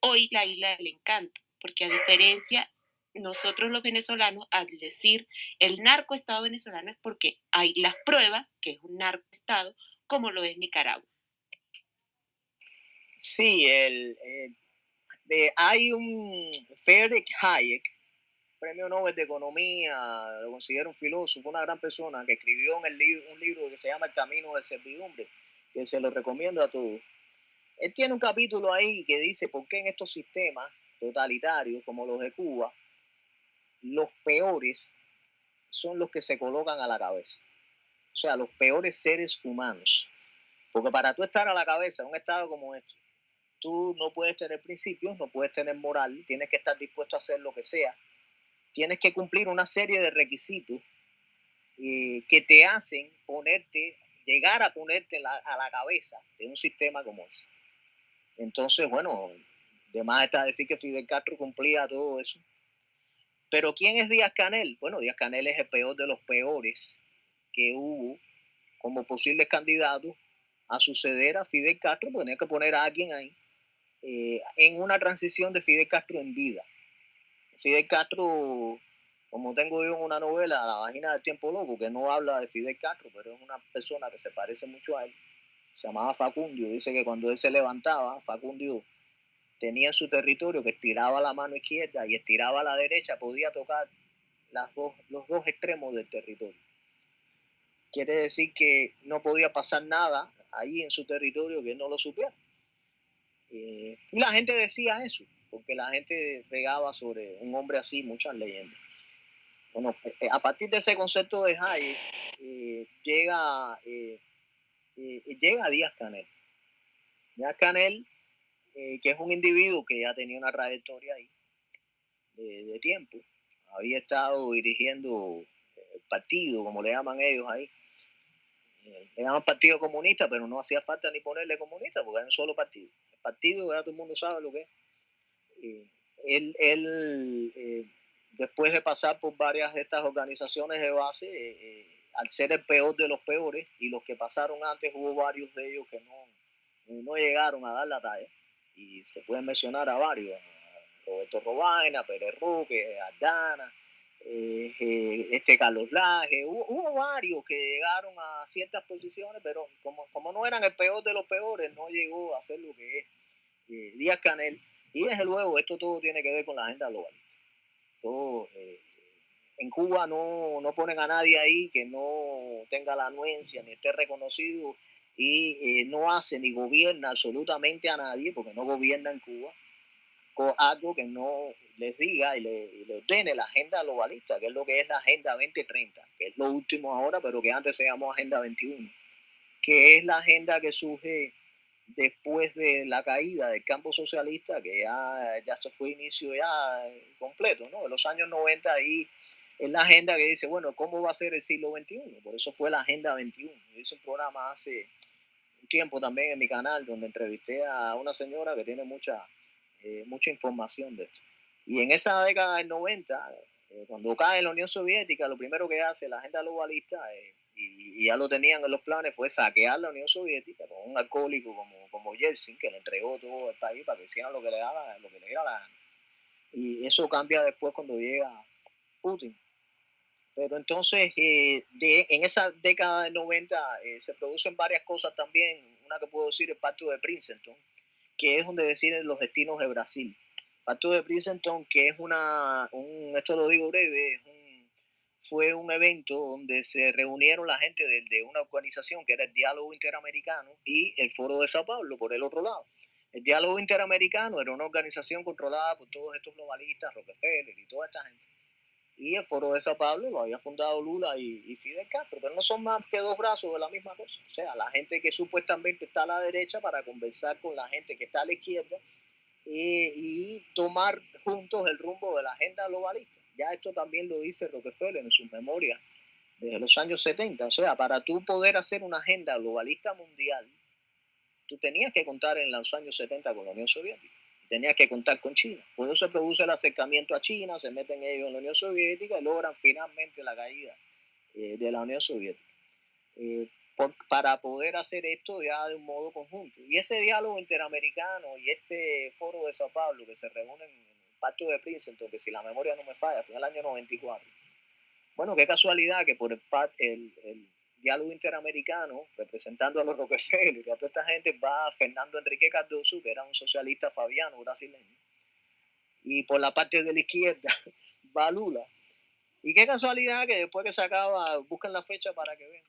hoy la isla del encanto, porque a diferencia nosotros los venezolanos, al decir el narcoestado venezolano es porque hay las pruebas que es un narcoestado, como lo es Nicaragua. Sí, el, hay un Friedrich Hayek, premio Nobel de Economía, lo considero un filósofo, una gran persona, que escribió en el un libro que se llama El Camino de Servidumbre, que se lo recomiendo a todos. Él tiene un capítulo ahí que dice por qué en estos sistemas totalitarios como los de Cuba, los peores son los que se colocan a la cabeza. O sea, los peores seres humanos. Porque para tú estar a la cabeza en un estado como este, tú no puedes tener principios, no puedes tener moral, tienes que estar dispuesto a hacer lo que sea. Tienes que cumplir una serie de requisitos eh, que te hacen ponerte, llegar a ponerte a la cabeza de un sistema como ese. Entonces, bueno, además está decir que Fidel Castro cumplía todo eso pero ¿quién es Díaz Canel? Bueno, Díaz Canel es el peor de los peores que hubo como posibles candidatos a suceder a Fidel Castro, porque tenía que poner a alguien ahí eh, en una transición de Fidel Castro en vida. Fidel Castro, como tengo yo en una novela, La vagina del tiempo loco, que no habla de Fidel Castro, pero es una persona que se parece mucho a él, se llamaba Facundio, dice que cuando él se levantaba, Facundio tenía su territorio que estiraba la mano izquierda y estiraba la derecha, podía tocar las dos, los dos extremos del territorio. Quiere decir que no podía pasar nada ahí en su territorio que no lo supiera. Eh, y la gente decía eso, porque la gente regaba sobre un hombre así muchas leyendas. Bueno, eh, a partir de ese concepto de Hayek, eh, llega, llega Díaz Canel. Díaz Canel eh, que es un individuo que ya tenía una trayectoria ahí de, tiempo. Había estado dirigiendo el partido, como le llaman ellos ahí, eh, le llaman Partido Comunista, pero no hacía falta ni ponerle comunista porque era un solo partido. El partido, ya todo el mundo sabe lo que es. Él, él eh, después de pasar por varias de estas organizaciones de base, eh, eh, al ser el peor de los peores, y los que pasaron antes, hubo varios de ellos que no, no llegaron a dar la talla. Y se pueden mencionar a varios, Roberto Robaina, Pérez Roque, Aldana, eh, eh, este Carlos Laje, hubo, varios que llegaron a ciertas posiciones, pero como, como no eran el peor de los peores, no llegó a ser lo que es eh, Díaz Canel. Y desde luego, esto todo tiene que ver con la agenda globalista. Todo, en Cuba no, no, ponen a nadie ahí que no tenga la anuencia ni esté reconocido y no hace ni gobierna absolutamente a nadie, porque no gobierna en Cuba, con algo que no les diga y le, ordene la agenda globalista, que es lo que es la Agenda 2030, que es lo último ahora, pero que antes se llamó Agenda 21, que es la agenda que surge después de la caída del campo socialista, que ya, ya se fue inicio ya completo, ¿no? En los años 90 ahí es la agenda que dice, bueno, ¿cómo va a ser el siglo XXI? Por eso fue la Agenda 21. Yo hice un programa hace un tiempo también en mi canal donde entrevisté a una señora que tiene mucha, eh, mucha información de esto. Y en esa década del 90, eh, cuando cae la Unión Soviética, lo primero que hace la agenda globalista, eh, y, ya lo tenían en los planes, fue saquear la Unión Soviética con un alcohólico como, como Yeltsin, que le entregó todo el país para que hicieran lo que le, daba, lo que le diera la gana. Y eso cambia después cuando llega Putin. Pero entonces, eh, de, en esa década del 90 se producen varias cosas también. Una que puedo decir, el Pacto de Princeton, que es donde deciden los destinos de Brasil. Pacto de Princeton, que es una, un, esto lo digo breve, fue un evento donde se reunieron la gente de, una organización que era el Diálogo Interamericano y el Foro de Sao Paulo por el otro lado. El Diálogo Interamericano era una organización controlada por todos estos globalistas, Rockefeller y toda esta gente. Y el Foro de Sao Paulo lo había fundado Lula y, y Fidel Castro, pero no son más que dos brazos de la misma cosa. O sea, la gente que supuestamente está a la derecha para conversar con la gente que está a la izquierda y tomar juntos el rumbo de la agenda globalista. Ya esto también lo dice Rockefeller en sus memorias desde los años 70. O sea, para tú poder hacer una agenda globalista mundial, tú tenías que contar en los años 70 con la Unión Soviética. Tenías que contar con China. Por eso se produce el acercamiento a China, se meten ellos en la Unión Soviética y logran finalmente la caída eh, de la Unión Soviética. Eh, para poder hacer esto ya de un modo conjunto. Y ese diálogo interamericano y este foro de Sao Paulo que se reúnen Pacto de Princeton, que si la memoria no me falla, fue en el año 94. Bueno, qué casualidad que por el, el, el diálogo interamericano, representando a los Rockefeller y a toda esta gente, va Fernando Enrique Cardoso, que era un socialista fabiano brasileño, y por la parte de la izquierda va Lula. Y qué casualidad que después que se acaba, buscan la fecha para que vean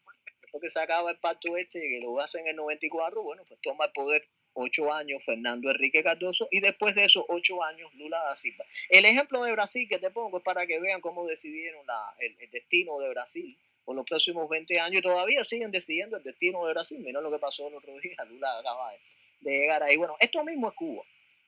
que se acaba el pacto este, que lo hacen en el 94, bueno, pues toma el poder ocho años Fernando Enrique Cardoso y después de esos ocho años Lula da Silva. El ejemplo de Brasil que te pongo es para que vean cómo decidieron la, el, destino de Brasil por los próximos 20 años todavía siguen decidiendo el destino de Brasil. Mira lo que pasó el otro día, Lula acaba de, llegar ahí. Bueno, esto mismo es Cuba.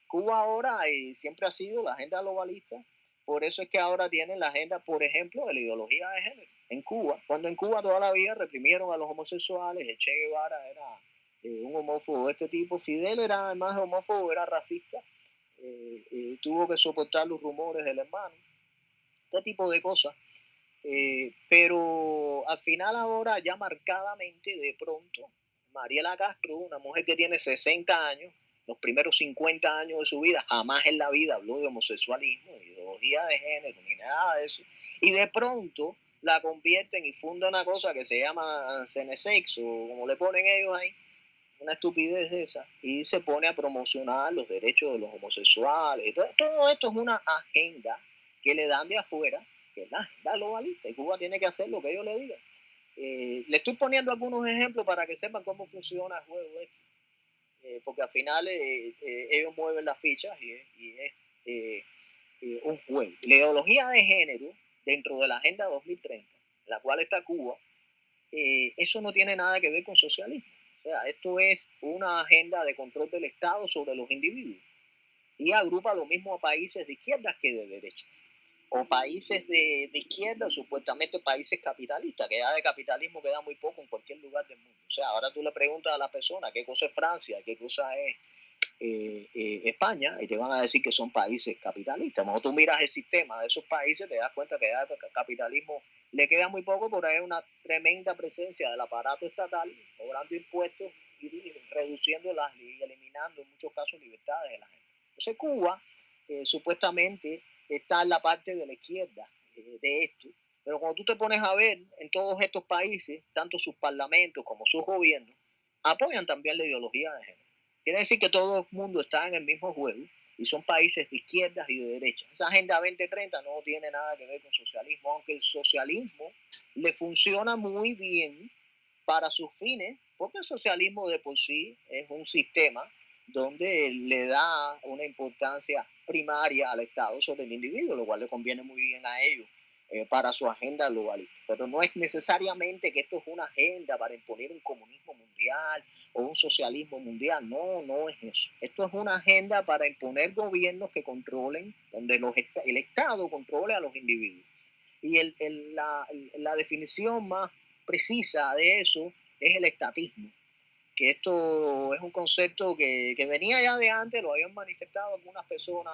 Cuba ahora y siempre ha sido la agenda globalista, por eso es que ahora tienen la agenda, por ejemplo, de la ideología de género en Cuba, cuando en Cuba toda la vida reprimieron a los homosexuales, el Che Guevara era eh, un homófobo de este tipo, Fidel era más homófobo, era racista, eh, eh, tuvo que soportar los rumores del hermano, este tipo de cosas. pero al final ahora ya marcadamente de pronto, Mariela Castro, una mujer que tiene 60 años, los primeros 50 años de su vida, jamás en la vida habló de homosexualismo, ideología de género, ni nada de eso. Y de pronto la convierten y funda una cosa que se llama Cenesex o como le ponen ellos ahí, una estupidez de esa, y se pone a promocionar los derechos de los homosexuales. Todo, esto es una agenda que le dan de afuera, que es la agenda globalista, y Cuba tiene que hacer lo que ellos le digan. Eh, le estoy poniendo algunos ejemplos para que sepan cómo funciona el juego este, eh, porque al final eh, ellos mueven las fichas y, es un juego. La ideología de género dentro de la Agenda 2030, la cual está Cuba, eso no tiene nada que ver con socialismo. O sea, esto es una agenda de control del Estado sobre los individuos y agrupa lo mismo a países de izquierdas que de derechas. o países de, de, izquierda, supuestamente países capitalistas, que ya de capitalismo queda muy poco en cualquier lugar del mundo. O sea, ahora tú le preguntas a la persona qué cosa es Francia, qué cosa es eh, eh, España, y te van a decir que son países capitalistas. Cuando tú miras el sistema de esos países, te das cuenta que ya el capitalismo le queda muy poco, pero hay una tremenda presencia del aparato estatal, cobrando impuestos y reduciendo las y eliminando en muchos casos libertades de la gente. Entonces Cuba eh, supuestamente está en la parte de la izquierda eh, de esto, pero cuando tú te pones a ver en todos estos países, tanto sus parlamentos como sus gobiernos, apoyan también la ideología de género. Quiere decir que todo el mundo está en el mismo juego y son países de izquierdas y de derechas. Esa Agenda 2030 no tiene nada que ver con socialismo, aunque el socialismo le funciona muy bien para sus fines, porque el socialismo de por sí es un sistema donde le da una importancia primaria al Estado sobre el individuo, lo cual le conviene muy bien a ellos eh, para su agenda globalista. Pero no es necesariamente que esto es una agenda para imponer un comunismo mundial o un socialismo mundial. No, no es eso. Esto es una agenda para imponer gobiernos que controlen, donde los, el Estado controle a los individuos. Y el, el, la, la definición más precisa de eso es el estatismo que esto es un concepto que, que, venía ya de antes, lo habían manifestado algunas personas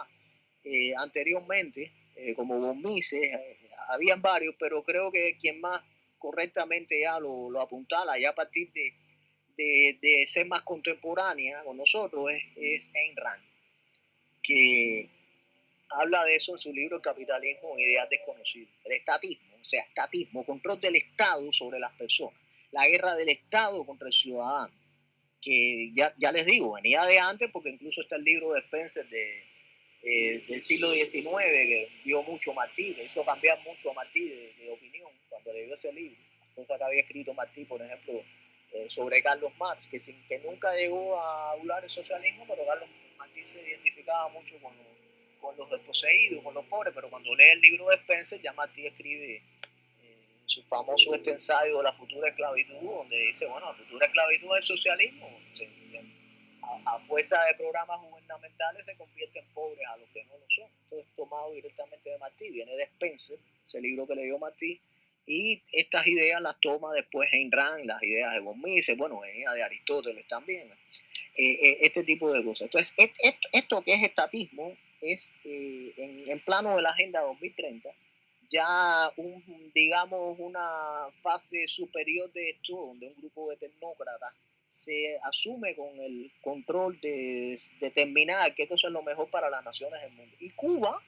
eh, anteriormente, eh, como Von Mises, eh, habían varios, pero creo que quien más correctamente ya lo, lo apuntala, ya a partir de, de, de, ser más contemporánea con nosotros, es, es Ayn Rand, que habla de eso en su libro capitalismo, ideas desconocidas, el estatismo, o sea, estatismo, control del Estado sobre las personas, la guerra del Estado contra el ciudadano que ya, ya les digo, venía de antes porque incluso está el libro de Spencer de, eh, del siglo XIX que vio mucho Martí, que hizo cambiar mucho a Martí de, opinión cuando leyó ese libro, cosa que había escrito Martí, por ejemplo, eh, sobre Carlos Marx, que, sin, que nunca llegó a hablar el socialismo, pero Carlos Martí se identificaba mucho con, con los desposeídos, con los pobres, pero cuando lee el libro de Spencer, ya Martí escribe su famoso este ensayo de la futura esclavitud, donde dice, bueno, la futura esclavitud es socialismo. a, fuerza de programas gubernamentales se convierten pobres a los que no lo son. Esto es tomado directamente de Martí, viene de Spencer, ese libro que leyó Martí, y estas ideas las toma después Rand, las ideas de von Mises, bueno, de Aristóteles también, eh, eh, este tipo de cosas. Entonces, esto, que es estatismo es eh, en, en plano de la Agenda 2030 ya un, digamos una fase superior de esto, donde un grupo de tecnócratas se asume con el control de determinar qué cosa es lo mejor para las naciones del mundo. Y Cuba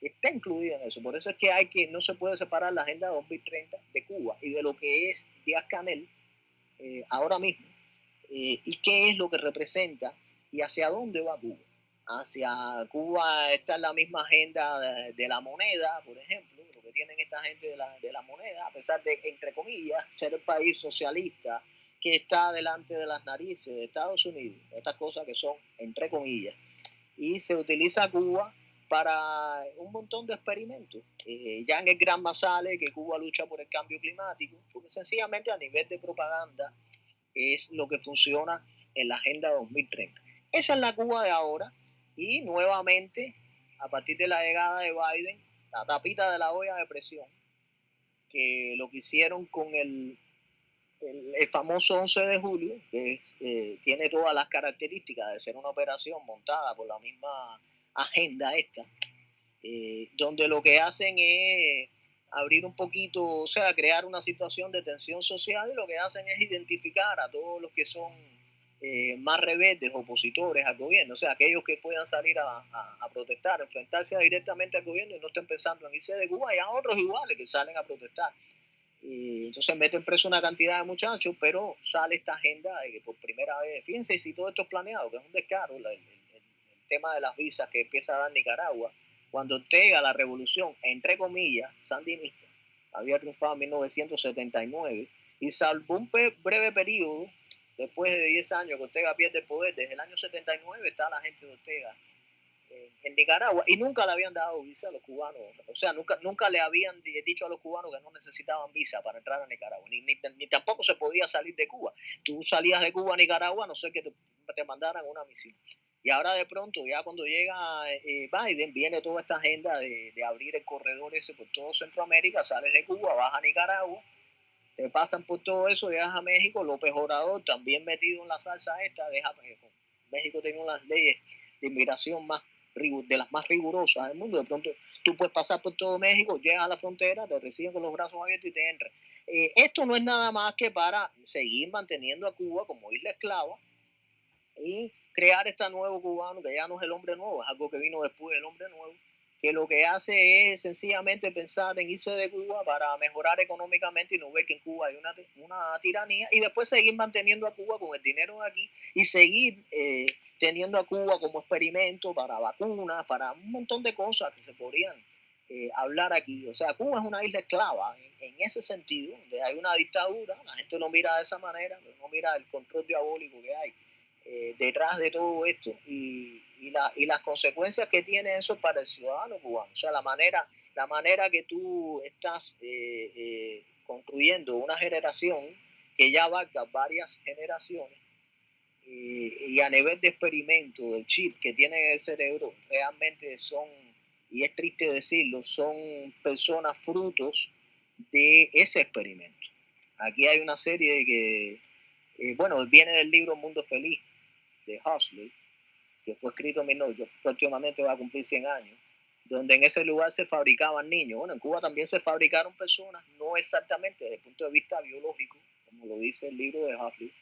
está incluida en eso. Por eso es que hay que, no se puede separar la Agenda 2030 de Cuba y de lo que es Díaz Canel eh, ahora mismo eh, y qué es lo que representa y hacia dónde va Cuba. Hacia Cuba está la misma agenda de la moneda, por ejemplo, tienen esta gente de la, de la moneda, a pesar de, entre comillas, ser el país socialista que está delante de las narices de Estados Unidos, estas cosas que son entre comillas, y se utiliza Cuba para un montón de experimentos. Ya en el Gran Masale, que Cuba lucha por el cambio climático, porque sencillamente a nivel de propaganda es lo que funciona en la Agenda 2030. Esa es la Cuba de ahora y nuevamente, a partir de la llegada de Biden, la tapita de la olla de presión, que lo que hicieron con el, el, famoso 11 de julio, que eh, tiene todas las características de ser una operación montada por la misma agenda esta, eh, donde lo que hacen es abrir un poquito, o sea, crear una situación de tensión social y lo que hacen es identificar a todos los que son eh, más rebeldes, opositores al gobierno, o sea, aquellos que puedan salir a, protestar, enfrentarse directamente al gobierno y no estén pensando en irse de Cuba, y a otros iguales que salen a protestar. Y entonces meten preso una cantidad de muchachos, pero sale esta agenda de que por primera vez, fíjense si todo esto es planeado, que es un descaro, el, tema de las visas que empieza a dar Nicaragua, cuando Ortega, la revolución, entre comillas, sandinista, había triunfado en 1979, y salvo un breve periodo después de 10 años que Ortega pierde el poder, desde el año 79 está la gente de Ortega en Nicaragua y nunca le habían dado visa a los cubanos, o sea, nunca, nunca le habían dicho a los cubanos que no necesitaban visa para entrar a Nicaragua, ni, ni, tampoco se podía salir de Cuba. Tú salías de Cuba a Nicaragua, no sé que te, te mandaran una misión. Y ahora de pronto, ya cuando llega eh, Biden, viene toda esta agenda de, de, abrir el corredor ese por todo Centroamérica, sales de Cuba, vas a Nicaragua, te pasan por todo eso, llegas a México, López Obrador también metido en la salsa esta, deja México. México tiene unas leyes de inmigración más de las más rigurosas del mundo. De pronto tú puedes pasar por todo México, llegas a la frontera, te reciben con los brazos abiertos y te entran. Eh, esto no es nada más que para seguir manteniendo a Cuba como isla esclava y crear este nuevo cubano, que ya no es el hombre nuevo, es algo que vino después del hombre nuevo, que lo que hace es sencillamente pensar en irse de Cuba para mejorar económicamente y no ver que en Cuba hay una, una tiranía y después seguir manteniendo a Cuba con el dinero de aquí y seguir eh, teniendo a Cuba como experimento para vacunas, para un montón de cosas que se podrían eh, hablar aquí. O sea, Cuba es una isla esclava en, ese sentido, donde hay una dictadura, la gente no mira de esa manera, no mira el control diabólico que hay eh, detrás de todo esto y, y, la, y, las consecuencias que tiene eso para el ciudadano cubano. O sea, la manera, la manera que tú estás eh, eh, construyendo una generación que ya abarca varias generaciones y a nivel de experimento del chip que tiene el cerebro, realmente son, y es triste decirlo, son personas frutos de ese experimento. Aquí hay una serie que, bueno, viene del libro Mundo Feliz, de Huxley, que fue escrito en 19, próximamente va a cumplir 100 años, donde en ese lugar se fabricaban niños. Bueno, en Cuba también se fabricaron personas, no exactamente desde el punto de vista biológico, como lo dice el libro de Huxley,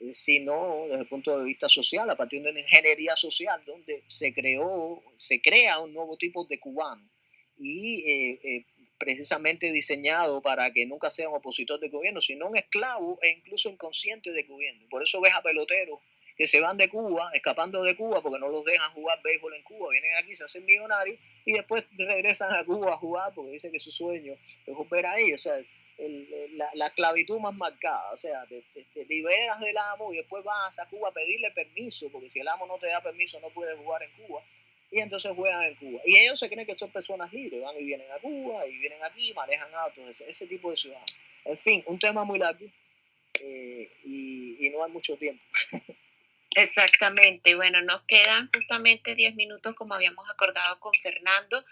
eh, sino desde el punto de vista social, a partir de una ingeniería social, donde se creó, se crea un nuevo tipo de cubano y eh, eh, precisamente diseñado para que nunca sea un opositor de gobierno, sino un esclavo e incluso inconsciente de gobierno. Por eso ves a peloteros que se van de Cuba, escapando de Cuba porque no los dejan jugar béisbol en Cuba, vienen aquí, se hacen millonarios y después regresan a Cuba a jugar porque dicen que su sueño es volver ahí. O sea, la, la, esclavitud más marcada, o sea, te, liberas del amo y después vas a Cuba a pedirle permiso, porque si el amo no te da permiso no puedes jugar en Cuba, y entonces juegan en Cuba. Y ellos se creen que son personas libres, van y vienen a Cuba, y vienen aquí, manejan autos, ese, ese tipo de ciudadanos. En fin, un tema muy largo eh, y no hay mucho tiempo. Exactamente. Bueno, nos quedan justamente 10 minutos como habíamos acordado con Fernando.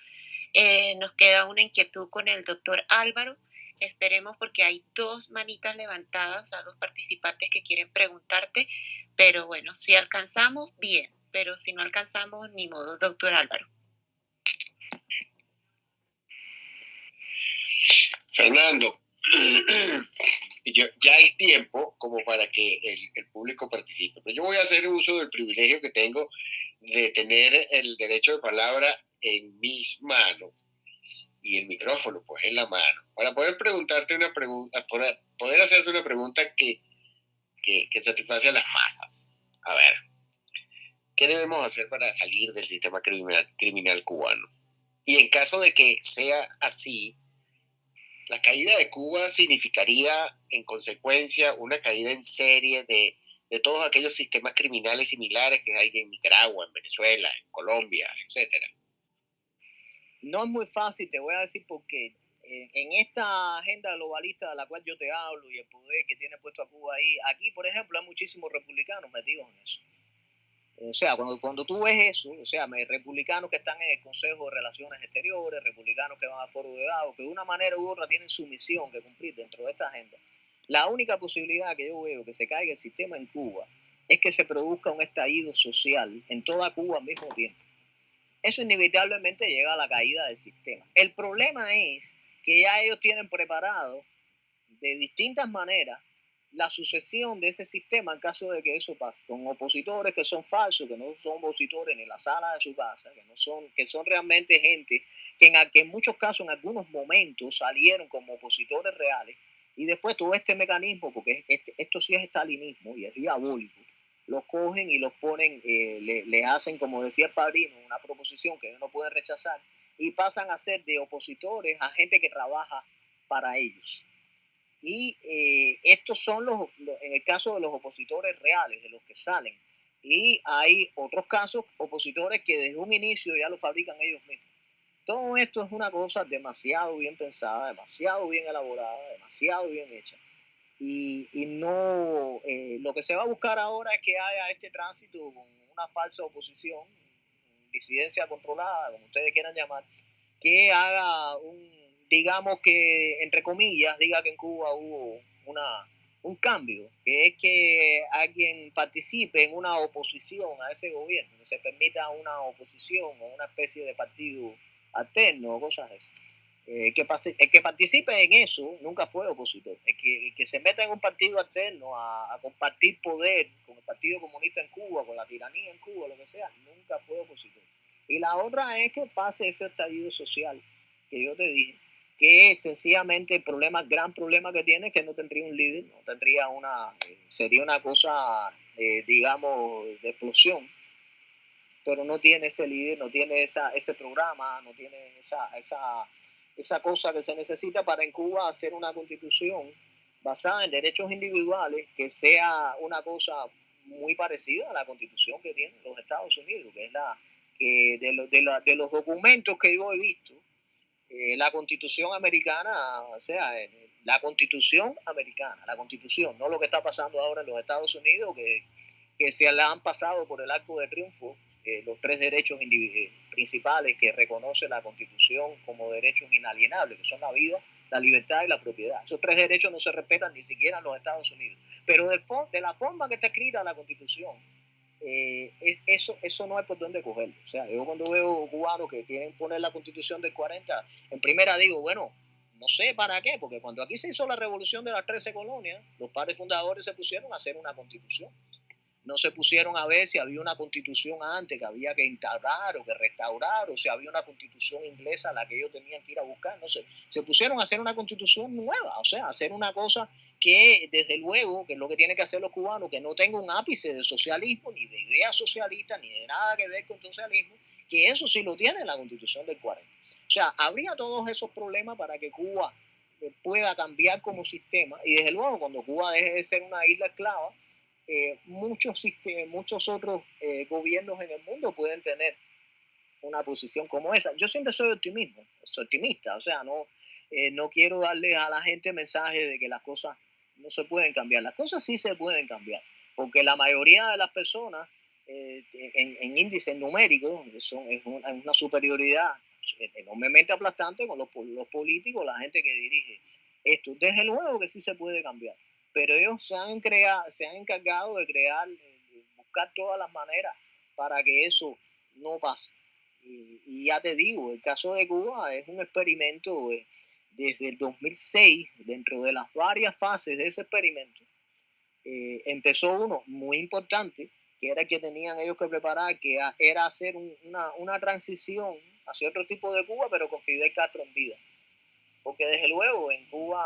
Eh, nos queda una inquietud con el doctor Álvaro. Esperemos porque hay dos manitas levantadas, o sea, dos participantes que quieren preguntarte. Pero bueno, si alcanzamos, bien. Pero si no alcanzamos, ni modo, doctor Álvaro. Fernando, ya es tiempo como para que el, público participe. Pero yo voy a hacer uso del privilegio que tengo de tener el derecho de palabra en mis manos y el micrófono pues en la mano para poder preguntarte una pregunta, para poder hacerte una pregunta que, que, que satisface a las masas. A ver, ¿qué debemos hacer para salir del sistema criminal, criminal cubano? Y en caso de que sea así, la caída de Cuba significaría, en consecuencia, una caída en serie de, todos aquellos sistemas criminales similares que hay en Nicaragua, en Venezuela, en Colombia, etcétera. No es muy fácil, te voy a decir porque eh, en esta agenda globalista de la cual yo te hablo y el poder que tiene puesto a Cuba ahí, aquí, por ejemplo, hay muchísimos republicanos metidos en eso. O sea, cuando, cuando tú ves eso, o sea, republicanos que están en el Consejo de Relaciones Exteriores, republicanos que van a Foro de Davos, que de una manera u otra tienen su misión que cumplir dentro de esta agenda, la única posibilidad que yo veo que se caiga el sistema en Cuba es que se produzca un estallido social en toda Cuba al mismo tiempo. Eso inevitablemente llega a la caída del sistema. El problema es que ya ellos tienen preparado de distintas maneras la sucesión de ese sistema en caso de que eso pase, con opositores que son falsos, que no son opositores en la sala de su casa, que no son, que son realmente gente que en, que en muchos casos, en algunos momentos, salieron como opositores reales, y después todo este mecanismo, porque este, esto sí es estalinismo y es diabólico, los cogen y los ponen, eh, le, le, hacen, como decía el padrino, una proposición que ellos no pueden rechazar, y pasan a ser de opositores a gente que trabaja para ellos. Y eh, estos son los, en el caso de los opositores reales, de los que salen. Y hay otros casos, opositores que desde un inicio ya lo fabrican ellos mismos. Todo esto es una cosa demasiado bien pensada, demasiado bien elaborada, demasiado bien hecha. Y, y no, eh, lo que se va a buscar ahora es que haya este tránsito con una falsa oposición, disidencia controlada, como ustedes quieran llamar, que haga un, digamos que, entre comillas, diga que en Cuba hubo una, un cambio, que es que alguien participe en una oposición a ese gobierno, que se permita una oposición o una especie de partido alterno o cosas así. Eh, que el que participe en eso nunca fue opositor. El que, que se meta en un partido alterno a, a, compartir poder con el Partido Comunista en Cuba, con la tiranía en Cuba, lo que sea, nunca fue opositor. Y la otra es que pase ese estallido social que yo te dije, que sencillamente el gran problema que tiene es que no tendría un líder, no tendría una, eh, sería una cosa, eh, digamos, de explosión, pero no tiene ese líder, no tiene esa, ese programa, no tiene esa, esa, esa cosa que se necesita para en Cuba hacer una constitución basada en derechos individuales que sea una cosa muy parecida a la constitución que tienen los Estados Unidos, que es la que de, de, de los documentos que yo he visto, eh, la constitución americana, o sea, eh, la constitución americana, la constitución, no lo que está pasando ahora en los Estados Unidos, que, que se la han pasado por el arco de triunfo eh, los tres derechos principales que reconoce la constitución como derechos inalienables, que son la vida, la libertad y la propiedad. Esos tres derechos no se respetan ni siquiera en los Estados Unidos. Pero de la forma que está escrita la constitución, eh, es, eso, eso no hay por dónde cogerlo. O sea, yo cuando veo cubanos que quieren poner la constitución del 40, en primera digo, bueno, no sé para qué, porque cuando aquí se hizo la revolución de las 13 colonias, los padres fundadores se pusieron a hacer una constitución. No se pusieron a ver si había una constitución antes que había que instaurar o que restaurar, o si había una constitución inglesa a la que ellos tenían que ir a buscar. No sé. Se pusieron a hacer una constitución nueva, o sea, hacer una cosa que desde luego, que es lo que tienen que hacer los cubanos, que no tenga un ápice de socialismo, ni de ideas socialistas, ni de nada que ver con socialismo, que eso sí lo tiene la constitución del 40. O sea, habría todos esos problemas para que Cuba eh, pueda cambiar como sistema, y desde luego cuando Cuba deje de ser una isla esclava, eh, muchos, muchos otros eh, gobiernos en el mundo pueden tener una posición como esa. Yo siempre soy optimista, soy optimista, o sea, no, no quiero darle a la gente mensaje de que las cosas no se pueden cambiar. Las cosas sí se pueden cambiar, porque la mayoría de las personas eh, en, en, índices numéricos son, es una, superioridad enormemente aplastante con los, políticos, la gente que dirige esto. Desde luego que sí se puede cambiar, pero ellos se han, creado, se han encargado de crear, de buscar todas las maneras para que eso no pase. Y, ya te digo, el caso de Cuba es un experimento de, desde el 2006, dentro de las varias fases de ese experimento, eh, empezó uno muy importante, que era que tenían ellos que preparar, que era hacer una, una, transición hacia otro tipo de Cuba, pero con Fidel Castro en vida. Porque desde luego en Cuba,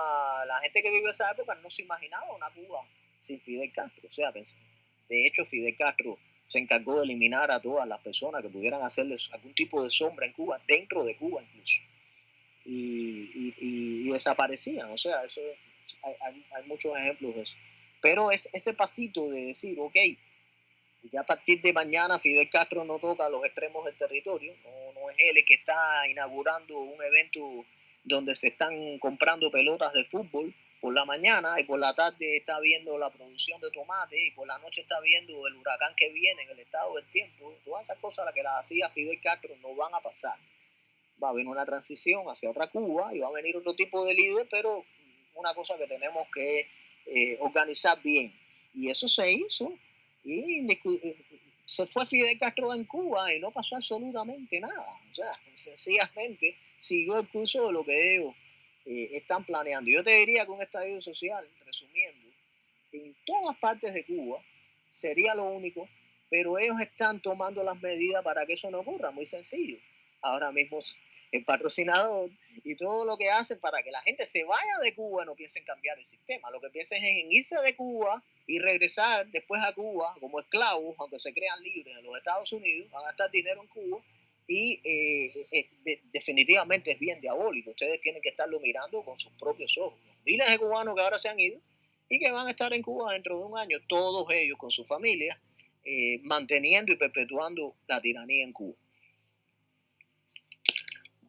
la gente que vivió esa época no se imaginaba una Cuba sin Fidel Castro. O sea, de hecho, Fidel Castro se encargó de eliminar a todas las personas que pudieran hacerles algún tipo de sombra en Cuba, dentro de Cuba incluso y, y, desaparecían. O sea, eso, hay, muchos ejemplos de eso. Pero es ese pasito de decir, ok, ya a partir de mañana Fidel Castro no toca los extremos del territorio, no, no es él el que está inaugurando un evento donde se están comprando pelotas de fútbol por la mañana y por la tarde está viendo la producción de tomate y por la noche está viendo el huracán que viene en el estado del tiempo. Todas esas cosas las que las hacía Fidel Castro no van a pasar va a venir una transición hacia otra Cuba y va a venir otro tipo de líder, pero una cosa que tenemos que eh, organizar bien. Y eso se hizo y eh, se fue Fidel Castro en Cuba y no pasó absolutamente nada. O sea, sencillamente siguió el curso de lo que ellos eh, están planeando. Yo te diría que un estadio social, resumiendo, en todas partes de Cuba sería lo único, pero ellos están tomando las medidas para que eso no ocurra, muy sencillo. Ahora mismo el patrocinador y todo lo que hacen para que la gente se vaya de Cuba, no piensen cambiar el sistema. Lo que piensen es en irse de Cuba y regresar después a Cuba como esclavos, aunque se crean libres en los Estados Unidos, van a gastar dinero en Cuba y eh, eh, definitivamente es bien diabólico. Ustedes tienen que estarlo mirando con sus propios ojos. Miles de cubanos que ahora se han ido y que van a estar en Cuba dentro de un año, todos ellos con su familia, eh, manteniendo y perpetuando la tiranía en Cuba.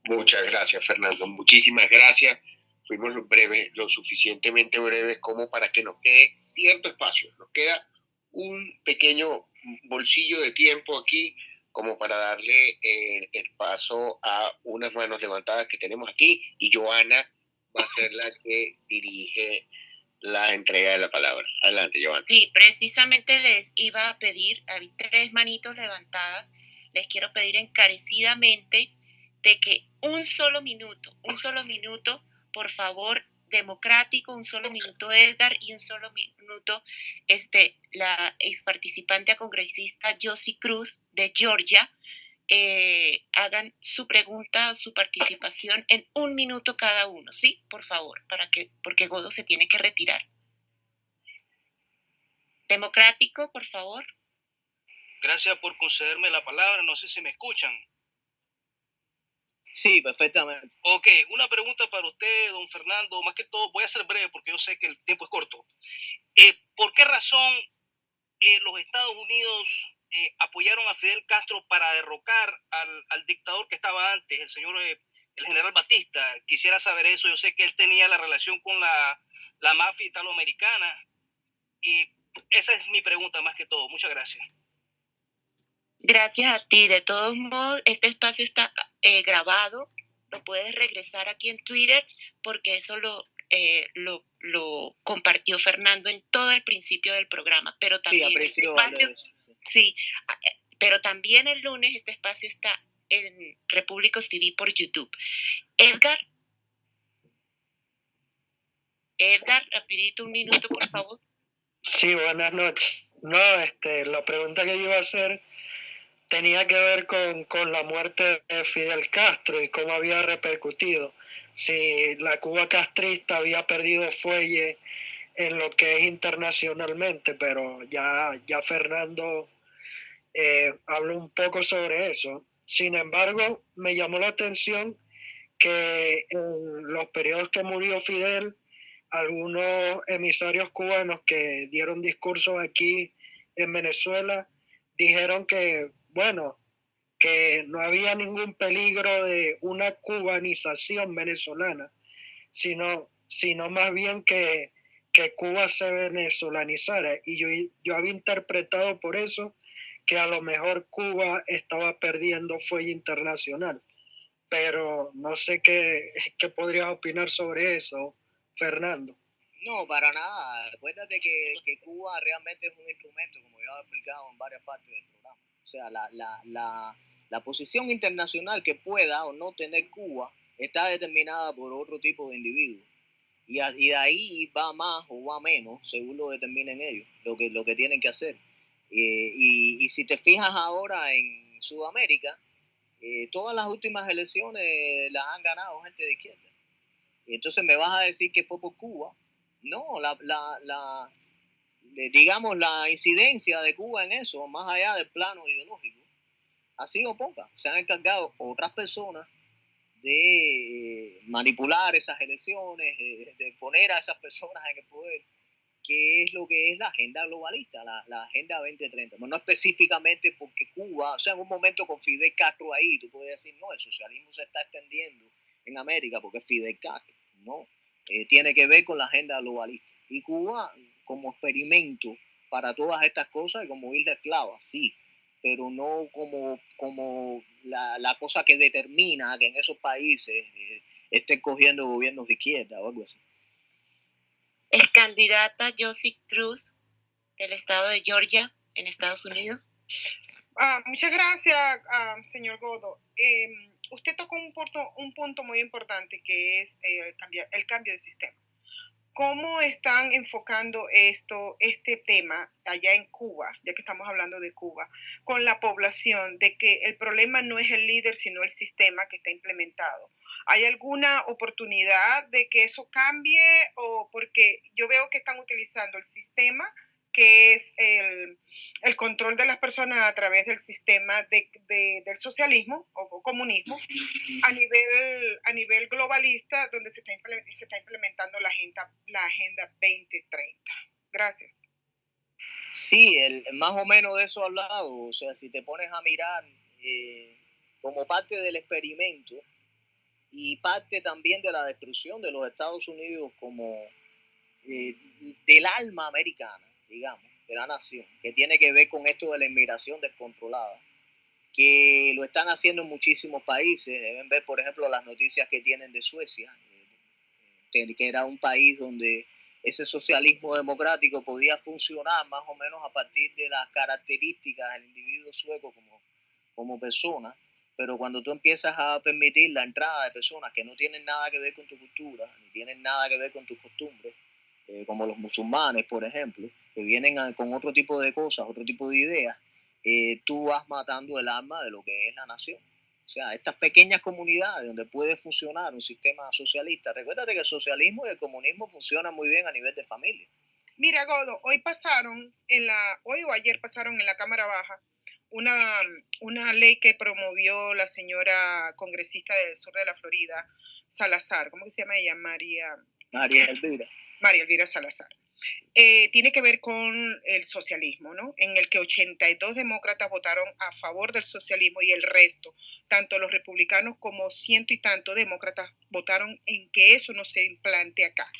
Muchas gracias, Fernando. Muchísimas gracias. Fuimos lo, breves, lo suficientemente breves como para que nos quede cierto espacio. Nos queda un pequeño bolsillo de tiempo aquí como para darle el, paso a unas manos levantadas que tenemos aquí y Joana va a ser la que dirige la entrega de la palabra. Adelante, Joana. Sí, precisamente les iba a pedir, hay tres manitos levantadas, les quiero pedir encarecidamente de que un solo minuto, un solo minuto, por favor, democrático, un solo minuto Edgar y un solo minuto este, la ex participante a congresista Josie Cruz de Georgia. Eh, hagan su pregunta, su participación en un minuto cada uno, ¿sí? Por favor, para que, porque Godo se tiene que retirar. Democrático, por favor. Gracias por concederme la palabra. No sé si me escuchan. Sí, perfectamente. Ok, una pregunta para usted, don Fernando. Más que todo, voy a ser breve porque yo sé que el tiempo es corto. Eh, ¿Por qué razón eh, los Estados Unidos eh, apoyaron a Fidel Castro para derrocar al, dictador que estaba antes, el señor, el general Batista? Quisiera saber eso. Yo sé que él tenía la relación con la, la mafia italoamericana. Y esa es mi pregunta más que todo. Muchas gracias. Gracias a ti. De todos modos, este espacio está eh, grabado. Lo puedes regresar aquí en Twitter porque eso lo, eh, lo, lo, compartió Fernando en todo el principio del programa. Pero también sí, este espacio, sí, eh, pero también el lunes este espacio está en Repúblicos TV por YouTube. Edgar. Edgar, rapidito un minuto, por favor. Sí, buenas noches. No, este, la pregunta que yo iba a hacer tenía que ver con, la muerte de Fidel Castro y cómo había repercutido. Si la Cuba castrista había perdido fuelle en lo que es internacionalmente, pero ya, ya Fernando eh, habló un poco sobre eso. Sin embargo, me llamó la atención que en los periodos que murió Fidel, algunos emisarios cubanos que dieron discursos aquí en Venezuela dijeron que bueno, que no había ningún peligro de una cubanización venezolana, sino, sino más bien que, que Cuba se venezolanizara. Y yo, yo había interpretado por eso que a lo mejor Cuba estaba perdiendo fuelle internacional. Pero no sé qué, qué podrías opinar sobre eso, Fernando. No, para nada. Acuérdate que, que Cuba realmente es un instrumento, como ya he explicado en varias partes del programa o sea, la, la, la, la posición internacional que pueda o no tener Cuba está determinada por otro tipo de individuos. Y, y, de ahí va más o va menos, según lo determinen ellos, lo que, lo que tienen que hacer. Eh, y, y, si te fijas ahora en Sudamérica, eh, todas las últimas elecciones las han ganado gente de izquierda. Entonces me vas a decir que fue por Cuba. No, la, la, la, digamos, la incidencia de Cuba en eso, más allá del plano ideológico, ha sido poca. Se han encargado otras personas de eh, manipular esas elecciones, de poner a esas personas en el poder, que es lo que es la agenda globalista, la, la agenda 2030. no específicamente porque Cuba, o sea, en un momento con Fidel Castro ahí, tú puedes decir, no, el socialismo se está extendiendo en América porque Fidel Castro, no. Eh, tiene que ver con la agenda globalista. Y Cuba como experimento para todas estas cosas y como isla esclava, sí, pero no como, como la, la cosa que determina que en esos países eh, estén cogiendo gobiernos de izquierda o algo así. Es candidata Josie Cruz del estado de Georgia en Estados Unidos. Ah, muchas gracias, ah, señor Godo. Em, usted tocó un punto, un punto muy importante que es eh, el cambio de sistema. ¿Cómo están enfocando esto, este tema allá en Cuba, ya que estamos hablando de Cuba, con la población, de que el problema no es el líder, sino el sistema que está implementado? ¿Hay alguna oportunidad de que eso cambie o porque yo veo que están utilizando el sistema que es el, control de las personas a través del sistema de, del socialismo o, comunismo a nivel, a nivel globalista, donde se está, se está implementando la agenda, la agenda 2030. Gracias. Sí, el, más o menos de eso hablado. O sea, si te pones a mirar eh, como parte del experimento y parte también de la destrucción de los Estados Unidos como eh, del alma americana, digamos, de la nación, que tiene que ver con esto de la inmigración descontrolada, que lo están haciendo en muchísimos países. Deben ver, por ejemplo, las noticias que tienen de Suecia, eh, que era un país donde ese socialismo democrático podía funcionar más o menos a partir de las características del individuo sueco como, como persona, pero cuando tú empiezas a permitir la entrada de personas que no tienen nada que ver con tu cultura, ni tienen nada que ver con tus costumbres, eh, como los musulmanes, por ejemplo, que vienen con otro tipo de cosas, otro tipo de ideas, eh, tú vas matando el alma de lo que es la nación. O sea, estas pequeñas comunidades donde puede funcionar un sistema socialista. Recuérdate que el socialismo y el comunismo funcionan muy bien a nivel de familia. Mira, Godo, hoy pasaron, en la, hoy o ayer pasaron en la Cámara Baja una, una ley que promovió la señora congresista del sur de la Florida, Salazar. ¿Cómo se llama ella? María. María Elvira. María Elvira Salazar. Eh, tiene que ver con el socialismo, ¿no? En el que 82 demócratas votaron a favor del socialismo y el resto, tanto los republicanos como ciento y tanto demócratas, votaron en que eso no se implante acá.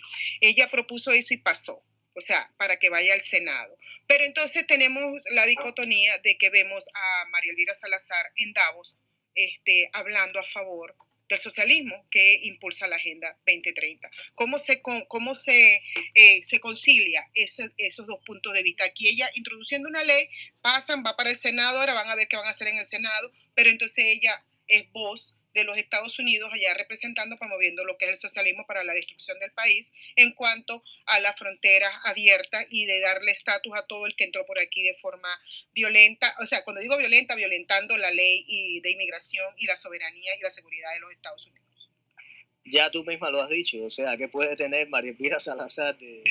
Ella propuso eso y pasó, o sea, para que vaya al Senado. Pero entonces tenemos la dicotomía de que vemos a María Elvira Salazar en Davos este, hablando a favor del socialismo que impulsa la Agenda 2030. ¿Cómo se, cómo se, eh, se concilia esos, esos dos puntos de vista? Aquí ella introduciendo una ley, pasan, va para el Senado, ahora van a ver qué van a hacer en el Senado, pero entonces ella es voz de los Estados Unidos allá representando, promoviendo lo que es el socialismo para la destrucción del país en cuanto a la frontera abierta y de darle estatus a todo el que entró por aquí de forma violenta, o sea, cuando digo violenta, violentando la ley y de inmigración y la soberanía y la seguridad de los Estados Unidos. Ya tú misma lo has dicho, o sea, ¿qué puede tener María Pira Salazar de,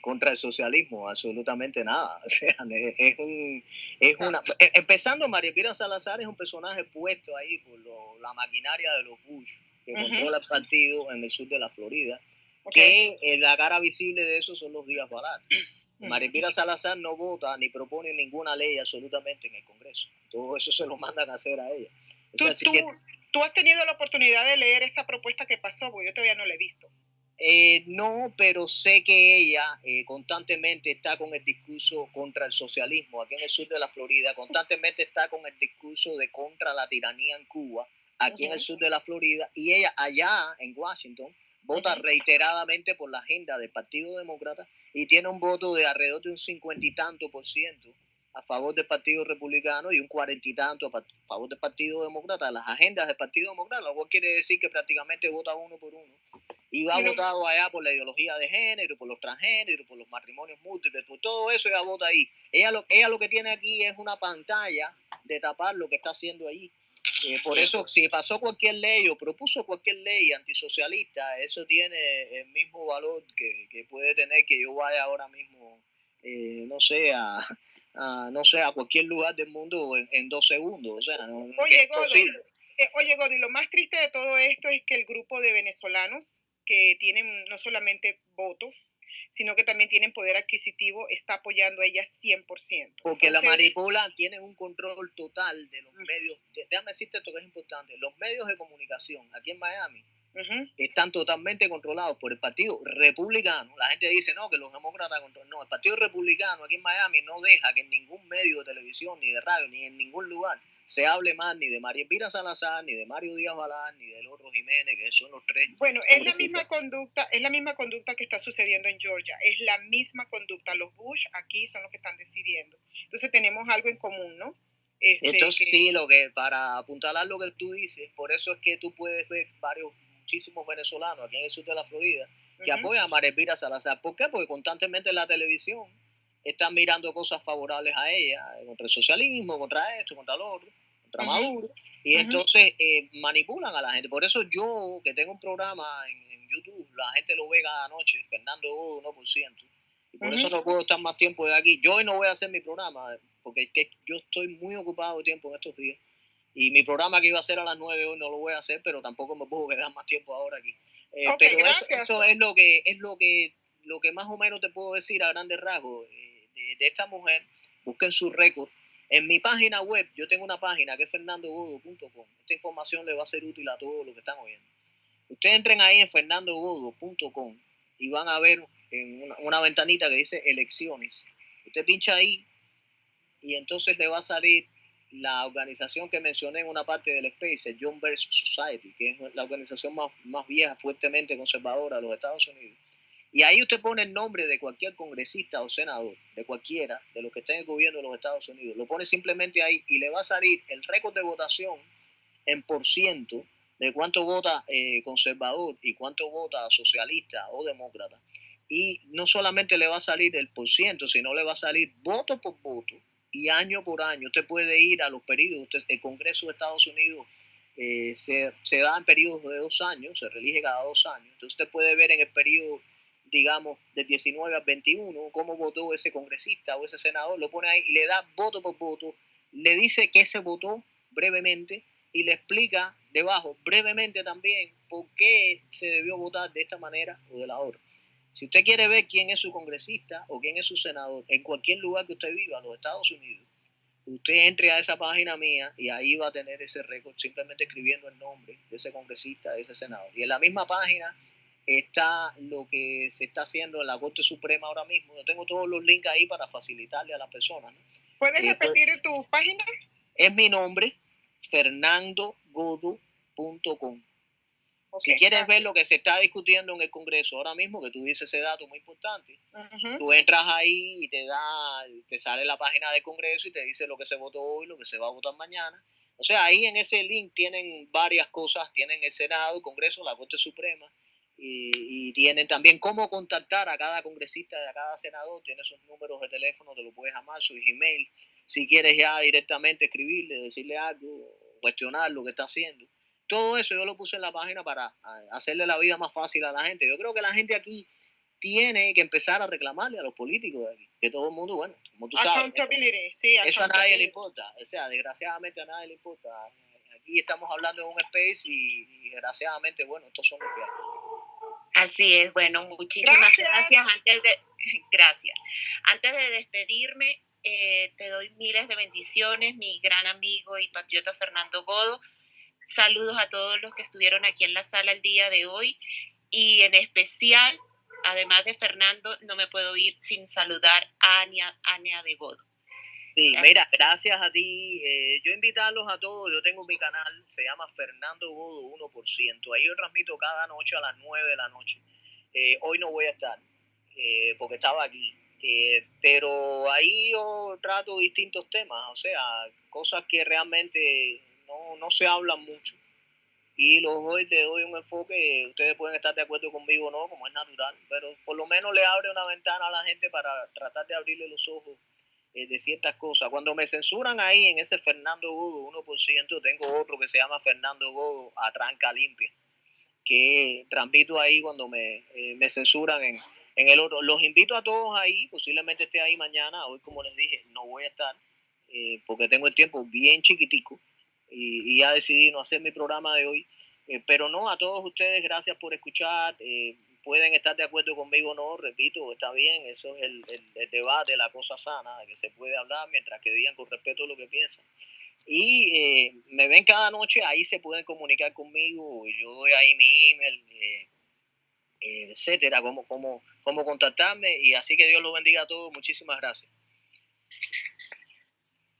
contra el socialismo, absolutamente nada. O sea, es, un, es una... E, empezando, María Pira Salazar es un personaje puesto ahí por la maquinaria de los Bush, que controla el partido en el sur de la Florida, que eh, la cara visible de eso son los días baratos. Pira Salazar no vota ni propone ninguna ley absolutamente en el Congreso. Todo eso se lo mandan a hacer a ella. ¿Tú, tú has tenido la oportunidad de leer esa propuesta que pasó, porque yo todavía no la he visto. Eh, no, pero sé que ella eh, constantemente está con el discurso contra el socialismo aquí en el sur de la Florida, constantemente está con el discurso de contra la tiranía en Cuba aquí en el sur de la Florida y ella allá en Washington vota reiteradamente por la agenda del Partido Demócrata y tiene un voto de alrededor de un cincuenta y tanto por ciento a favor del Partido Republicano y un cuarenta y tanto a favor del Partido Demócrata. Las agendas del Partido Demócrata, lo cual quiere decir que prácticamente vota uno por uno y va votado allá por la ideología de género, por los transgéneros, por los matrimonios múltiples, por todo eso ella vota ahí. Ella lo, ella lo que tiene aquí es una pantalla de tapar lo que está haciendo ahí. Eh, por eso, si pasó cualquier ley o propuso cualquier ley antisocialista, eso tiene el mismo valor que, que puede tener que yo vaya ahora mismo, eh, no sé, a, no sé, a cualquier lugar del mundo en, dos segundos. O sea, no, oye, Godi, eh, oye, Godi, lo más triste de todo esto es que el grupo de venezolanos que tienen no solamente voto, sino que también tienen poder adquisitivo, está apoyando a ella 100%. Porque la manipulan, tienen un control total de los medios. Déjame decirte esto que es importante. Los medios de comunicación aquí en Miami están totalmente controlados por el Partido Republicano. La gente dice, no, que los demócratas controlan. No, el Partido Republicano aquí en Miami no deja que en ningún medio de televisión, ni de radio, ni en ningún lugar se hable más ni de María Elvira Salazar, ni de Mario Díaz Balán, ni del otro Jiménez, que son los tres. Bueno, es la misma conducta, es la misma conducta que está sucediendo en Georgia, es la misma conducta. Los Bush aquí son los que están decidiendo. Entonces tenemos algo en común, ¿no? Este, Entonces sí, lo que para apuntalar lo que tú dices, por eso es que tú puedes ver varios, muchísimos venezolanos aquí en el sur de la Florida que apoyan a María Elvira Salazar. ¿Por qué? Porque constantemente en la televisión están mirando cosas favorables a ella, contra el socialismo, contra esto, contra lo otro, contra Maduro. Y entonces eh, manipulan a la gente. Por eso yo, que tengo un programa en, YouTube, la gente lo ve cada noche, Fernando Godo 1%. Y por eso no puedo estar más tiempo de aquí. Yo hoy no voy a hacer mi programa, porque es que yo estoy muy ocupado de tiempo en estos días. Y mi programa que iba a ser a las 9 hoy no lo voy a hacer, pero tampoco me puedo quedar más tiempo ahora aquí. Eh, pero eso, es lo que es lo que lo que más o menos te puedo decir a grandes rasgos. Eh, de, esta mujer, busquen su récord. En mi página web, yo tengo una página que es fernandogodo.com. Esta información le va a ser útil a todos los que están oyendo. Ustedes entren ahí en fernandogodo.com y van a ver en una, ventanita que dice elecciones. Usted pincha ahí y entonces le va a salir la organización que mencioné en una parte del Space, John Birch Society, que es la organización más, más vieja, fuertemente conservadora de los Estados Unidos. Y ahí usted pone el nombre de cualquier congresista o senador, de cualquiera, de los que estén en el gobierno de los Estados Unidos. Lo pone simplemente ahí y le va a salir el récord de votación en por ciento de cuánto vota eh, conservador y cuánto vota socialista o demócrata. Y no solamente le va a salir el por ciento, sino le va a salir voto por voto y año por año. Usted puede ir a los periodos, el Congreso de Estados Unidos eh, se, se, da en periodos de dos años, se relige cada dos años. Entonces usted puede ver en el periodo, digamos, del 19 al 21, cómo votó ese congresista o ese senador, lo pone ahí y le da voto por voto, le dice que se votó brevemente y le explica debajo brevemente también por qué se debió votar de esta manera o de la otra. Si usted quiere ver quién es su congresista o quién es su senador en cualquier lugar que usted viva, en los Estados Unidos, usted entre a esa página mía y ahí va a tener ese récord simplemente escribiendo el nombre de ese congresista, de ese senador. Y en la misma página está lo que se está haciendo en la Corte Suprema ahora mismo. Yo tengo todos los links ahí para facilitarle a las personas. ¿Puedes eh, pues, repetir tu página? Es mi nombre, fernandogodo.com. si quieres ver lo que se está discutiendo en el Congreso ahora mismo, que tú dices ese dato muy importante, tú entras ahí y te da, te sale la página del Congreso y te dice lo que se votó hoy, lo que se va a votar mañana. O sea, ahí en ese link tienen varias cosas, tienen el Senado, el Congreso, la Corte Suprema, y, tienen también cómo contactar a cada congresista, a cada senador, tiene sus números de teléfono, te lo puedes llamar, su email, si quieres ya directamente escribirle, decirle algo, cuestionar lo que está haciendo. Todo eso yo lo puse en la página para hacerle la vida más fácil a la gente. Yo creo que la gente aquí tiene que empezar a reclamarle a los políticos de aquí, que todo el mundo, bueno, como tú sabes, eso a nadie le importa, o sea, desgraciadamente a nadie le importa. Aquí estamos hablando de un space y, desgraciadamente, bueno, estos son los que hay. Así es, bueno, muchísimas gracias. Antes de, gracias. Antes de despedirme, eh, te doy miles de bendiciones, mi gran amigo y patriota Fernando Godo. Saludos a todos los que estuvieron aquí en la sala el día de hoy y en especial, además de Fernando, no me puedo ir sin saludar a Ania, de Godo. Sí, mira, gracias a ti. Eh, yo invitarlos a todos. Yo tengo mi canal, se llama Fernando Godo 1%. Ahí yo transmito cada noche a las 9 de la noche. Eh, hoy no voy a estar porque estaba aquí. Eh, pero ahí yo trato distintos temas, o sea, cosas que realmente no, no se hablan mucho. Y los hoy te doy un enfoque, ustedes pueden estar de acuerdo conmigo o no, como es natural, pero por lo menos le abre una ventana a la gente para tratar de abrirle los ojos eh, de ciertas cosas. Cuando me censuran ahí en ese Fernando Godo 1%, tengo otro que se llama Fernando Godo a tranca limpia, que transmito ahí cuando me, eh, me censuran en, en el otro, los invito a todos ahí, posiblemente esté ahí mañana, hoy como les dije, no voy a estar, eh, porque tengo el tiempo bien chiquitico y, y, ya decidí no hacer mi programa de hoy. Eh, pero no, a todos ustedes, gracias por escuchar. Eh, pueden estar de acuerdo conmigo o no, repito, está bien, eso es el, el, debate, la cosa sana, que se puede hablar mientras que digan con respeto lo que piensan. Y me ven cada noche, ahí se pueden comunicar conmigo, yo doy ahí mi email, etcétera, cómo, cómo, cómo contactarme y así que Dios los bendiga a todos. Muchísimas gracias.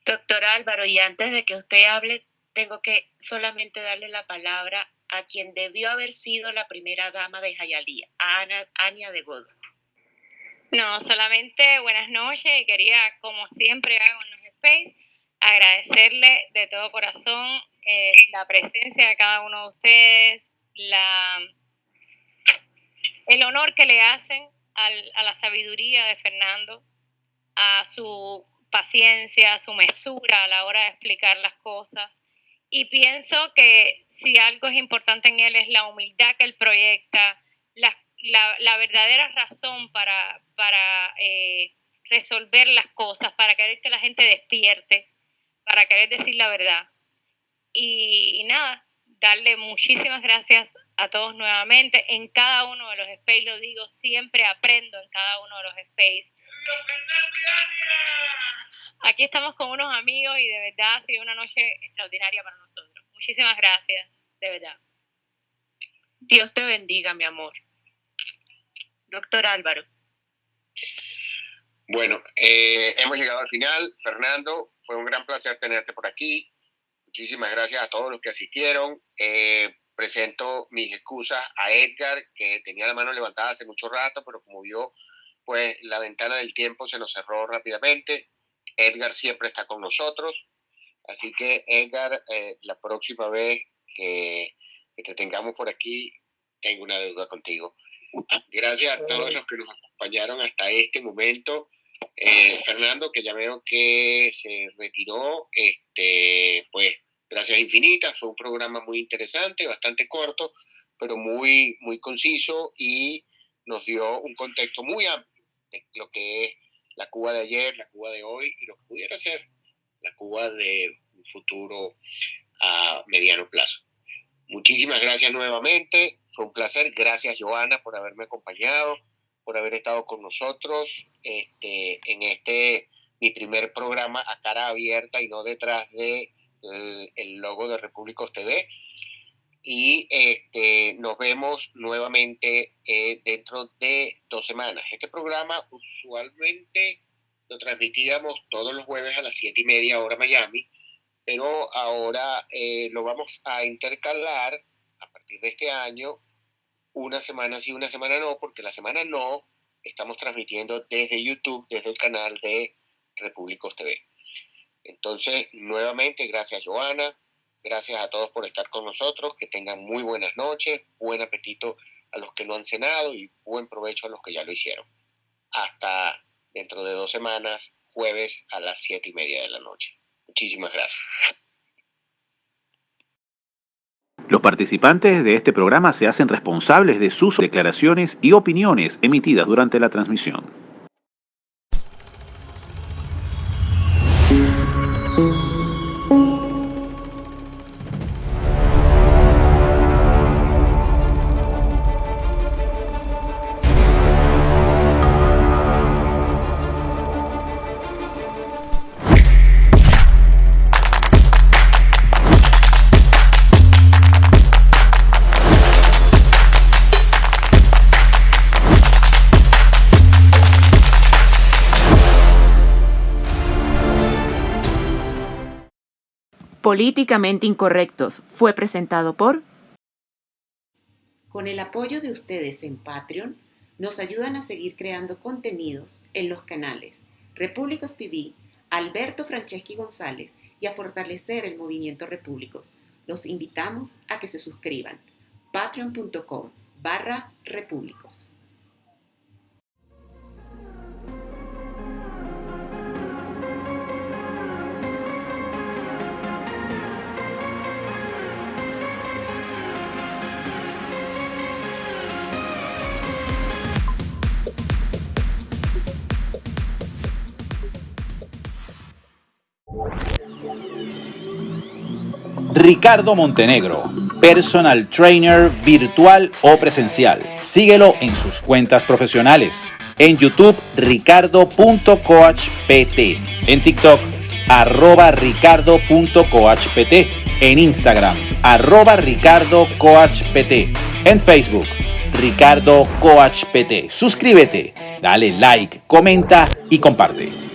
Doctor Álvaro, y antes de que usted hable, tengo que solamente darle la palabra a quien debió haber sido la primera dama de Jayalía, a Ana, Ania de Godo. No, solamente buenas noches y quería, como siempre hago en los Space, agradecerle de todo corazón eh, la presencia de cada uno de ustedes, la el honor que le hacen a la sabiduría de Fernando, a su paciencia, a su mesura a la hora de explicar las cosas. Y pienso que si algo es importante en él es la humildad que él proyecta, la, verdadera razón para, para eh, resolver las cosas, para querer que la gente despierte, para querer decir la verdad. y nada, darle muchísimas gracias a todos nuevamente. En cada uno de los space, lo digo, siempre aprendo en cada uno de los space. Aquí estamos con unos amigos y de verdad ha sido una noche extraordinaria para nosotros. Muchísimas gracias, de verdad. Dios te bendiga, mi amor. Doctor Álvaro. Bueno, eh, hemos llegado al final. Fernando, fue un gran placer tenerte por aquí. Muchísimas gracias a todos los que asistieron. Eh, presento mis excusas a Edgar, que tenía la mano levantada hace mucho rato, pero como vio, pues la ventana del tiempo se nos cerró rápidamente. Edgar siempre está con nosotros. Así que, Edgar, eh, la próxima vez que, que te tengamos por aquí, tengo una deuda contigo. Gracias a todos los que nos acompañaron hasta este momento. Eh, Fernando, que ya veo que se retiró, este, pues gracias infinitas, fue un programa muy interesante, bastante corto, pero muy, muy conciso y nos dio un contexto muy amplio de lo que es la Cuba de ayer, la Cuba de hoy y lo que pudiera ser la Cuba de un futuro a mediano plazo. Muchísimas gracias nuevamente, fue un placer, gracias Joana por haberme acompañado por haber estado con nosotros este, en este, mi primer programa a cara abierta y no detrás de el, logo de Repúblicos TV. Y este, nos vemos nuevamente eh, dentro de dos semanas. Este programa usualmente lo transmitíamos todos los jueves a las siete y media hora Miami, pero ahora eh, lo vamos a intercalar a partir de este año una semana sí, una semana no, porque la semana no estamos transmitiendo desde YouTube, desde el canal de Repúblicos TV. Entonces, nuevamente, gracias Joana, gracias a todos por estar con nosotros, que tengan muy buenas noches, buen apetito a los que no han cenado y buen provecho a los que ya lo hicieron. Hasta dentro de dos semanas, jueves a las siete y media de la noche. Muchísimas gracias. Los participantes de este programa se hacen responsables de sus declaraciones y opiniones emitidas durante la transmisión. Políticamente Incorrectos fue presentado por... Con el apoyo de ustedes en Patreon, nos ayudan a seguir creando contenidos en los canales Repúblicos TV, Alberto Franceschi González y a fortalecer el movimiento Repúblicos. Los invitamos a que se suscriban. patreon.com barra repúblicos. Ricardo Montenegro, personal trainer virtual o presencial. Síguelo en sus cuentas profesionales. En YouTube, ricardo.coachpt. En TikTok, arroba ricardo.coachpt. En Instagram, arroba ricardocoachpt. En Facebook, Ricardo Coach PT. Suscríbete, dale like, comenta y comparte.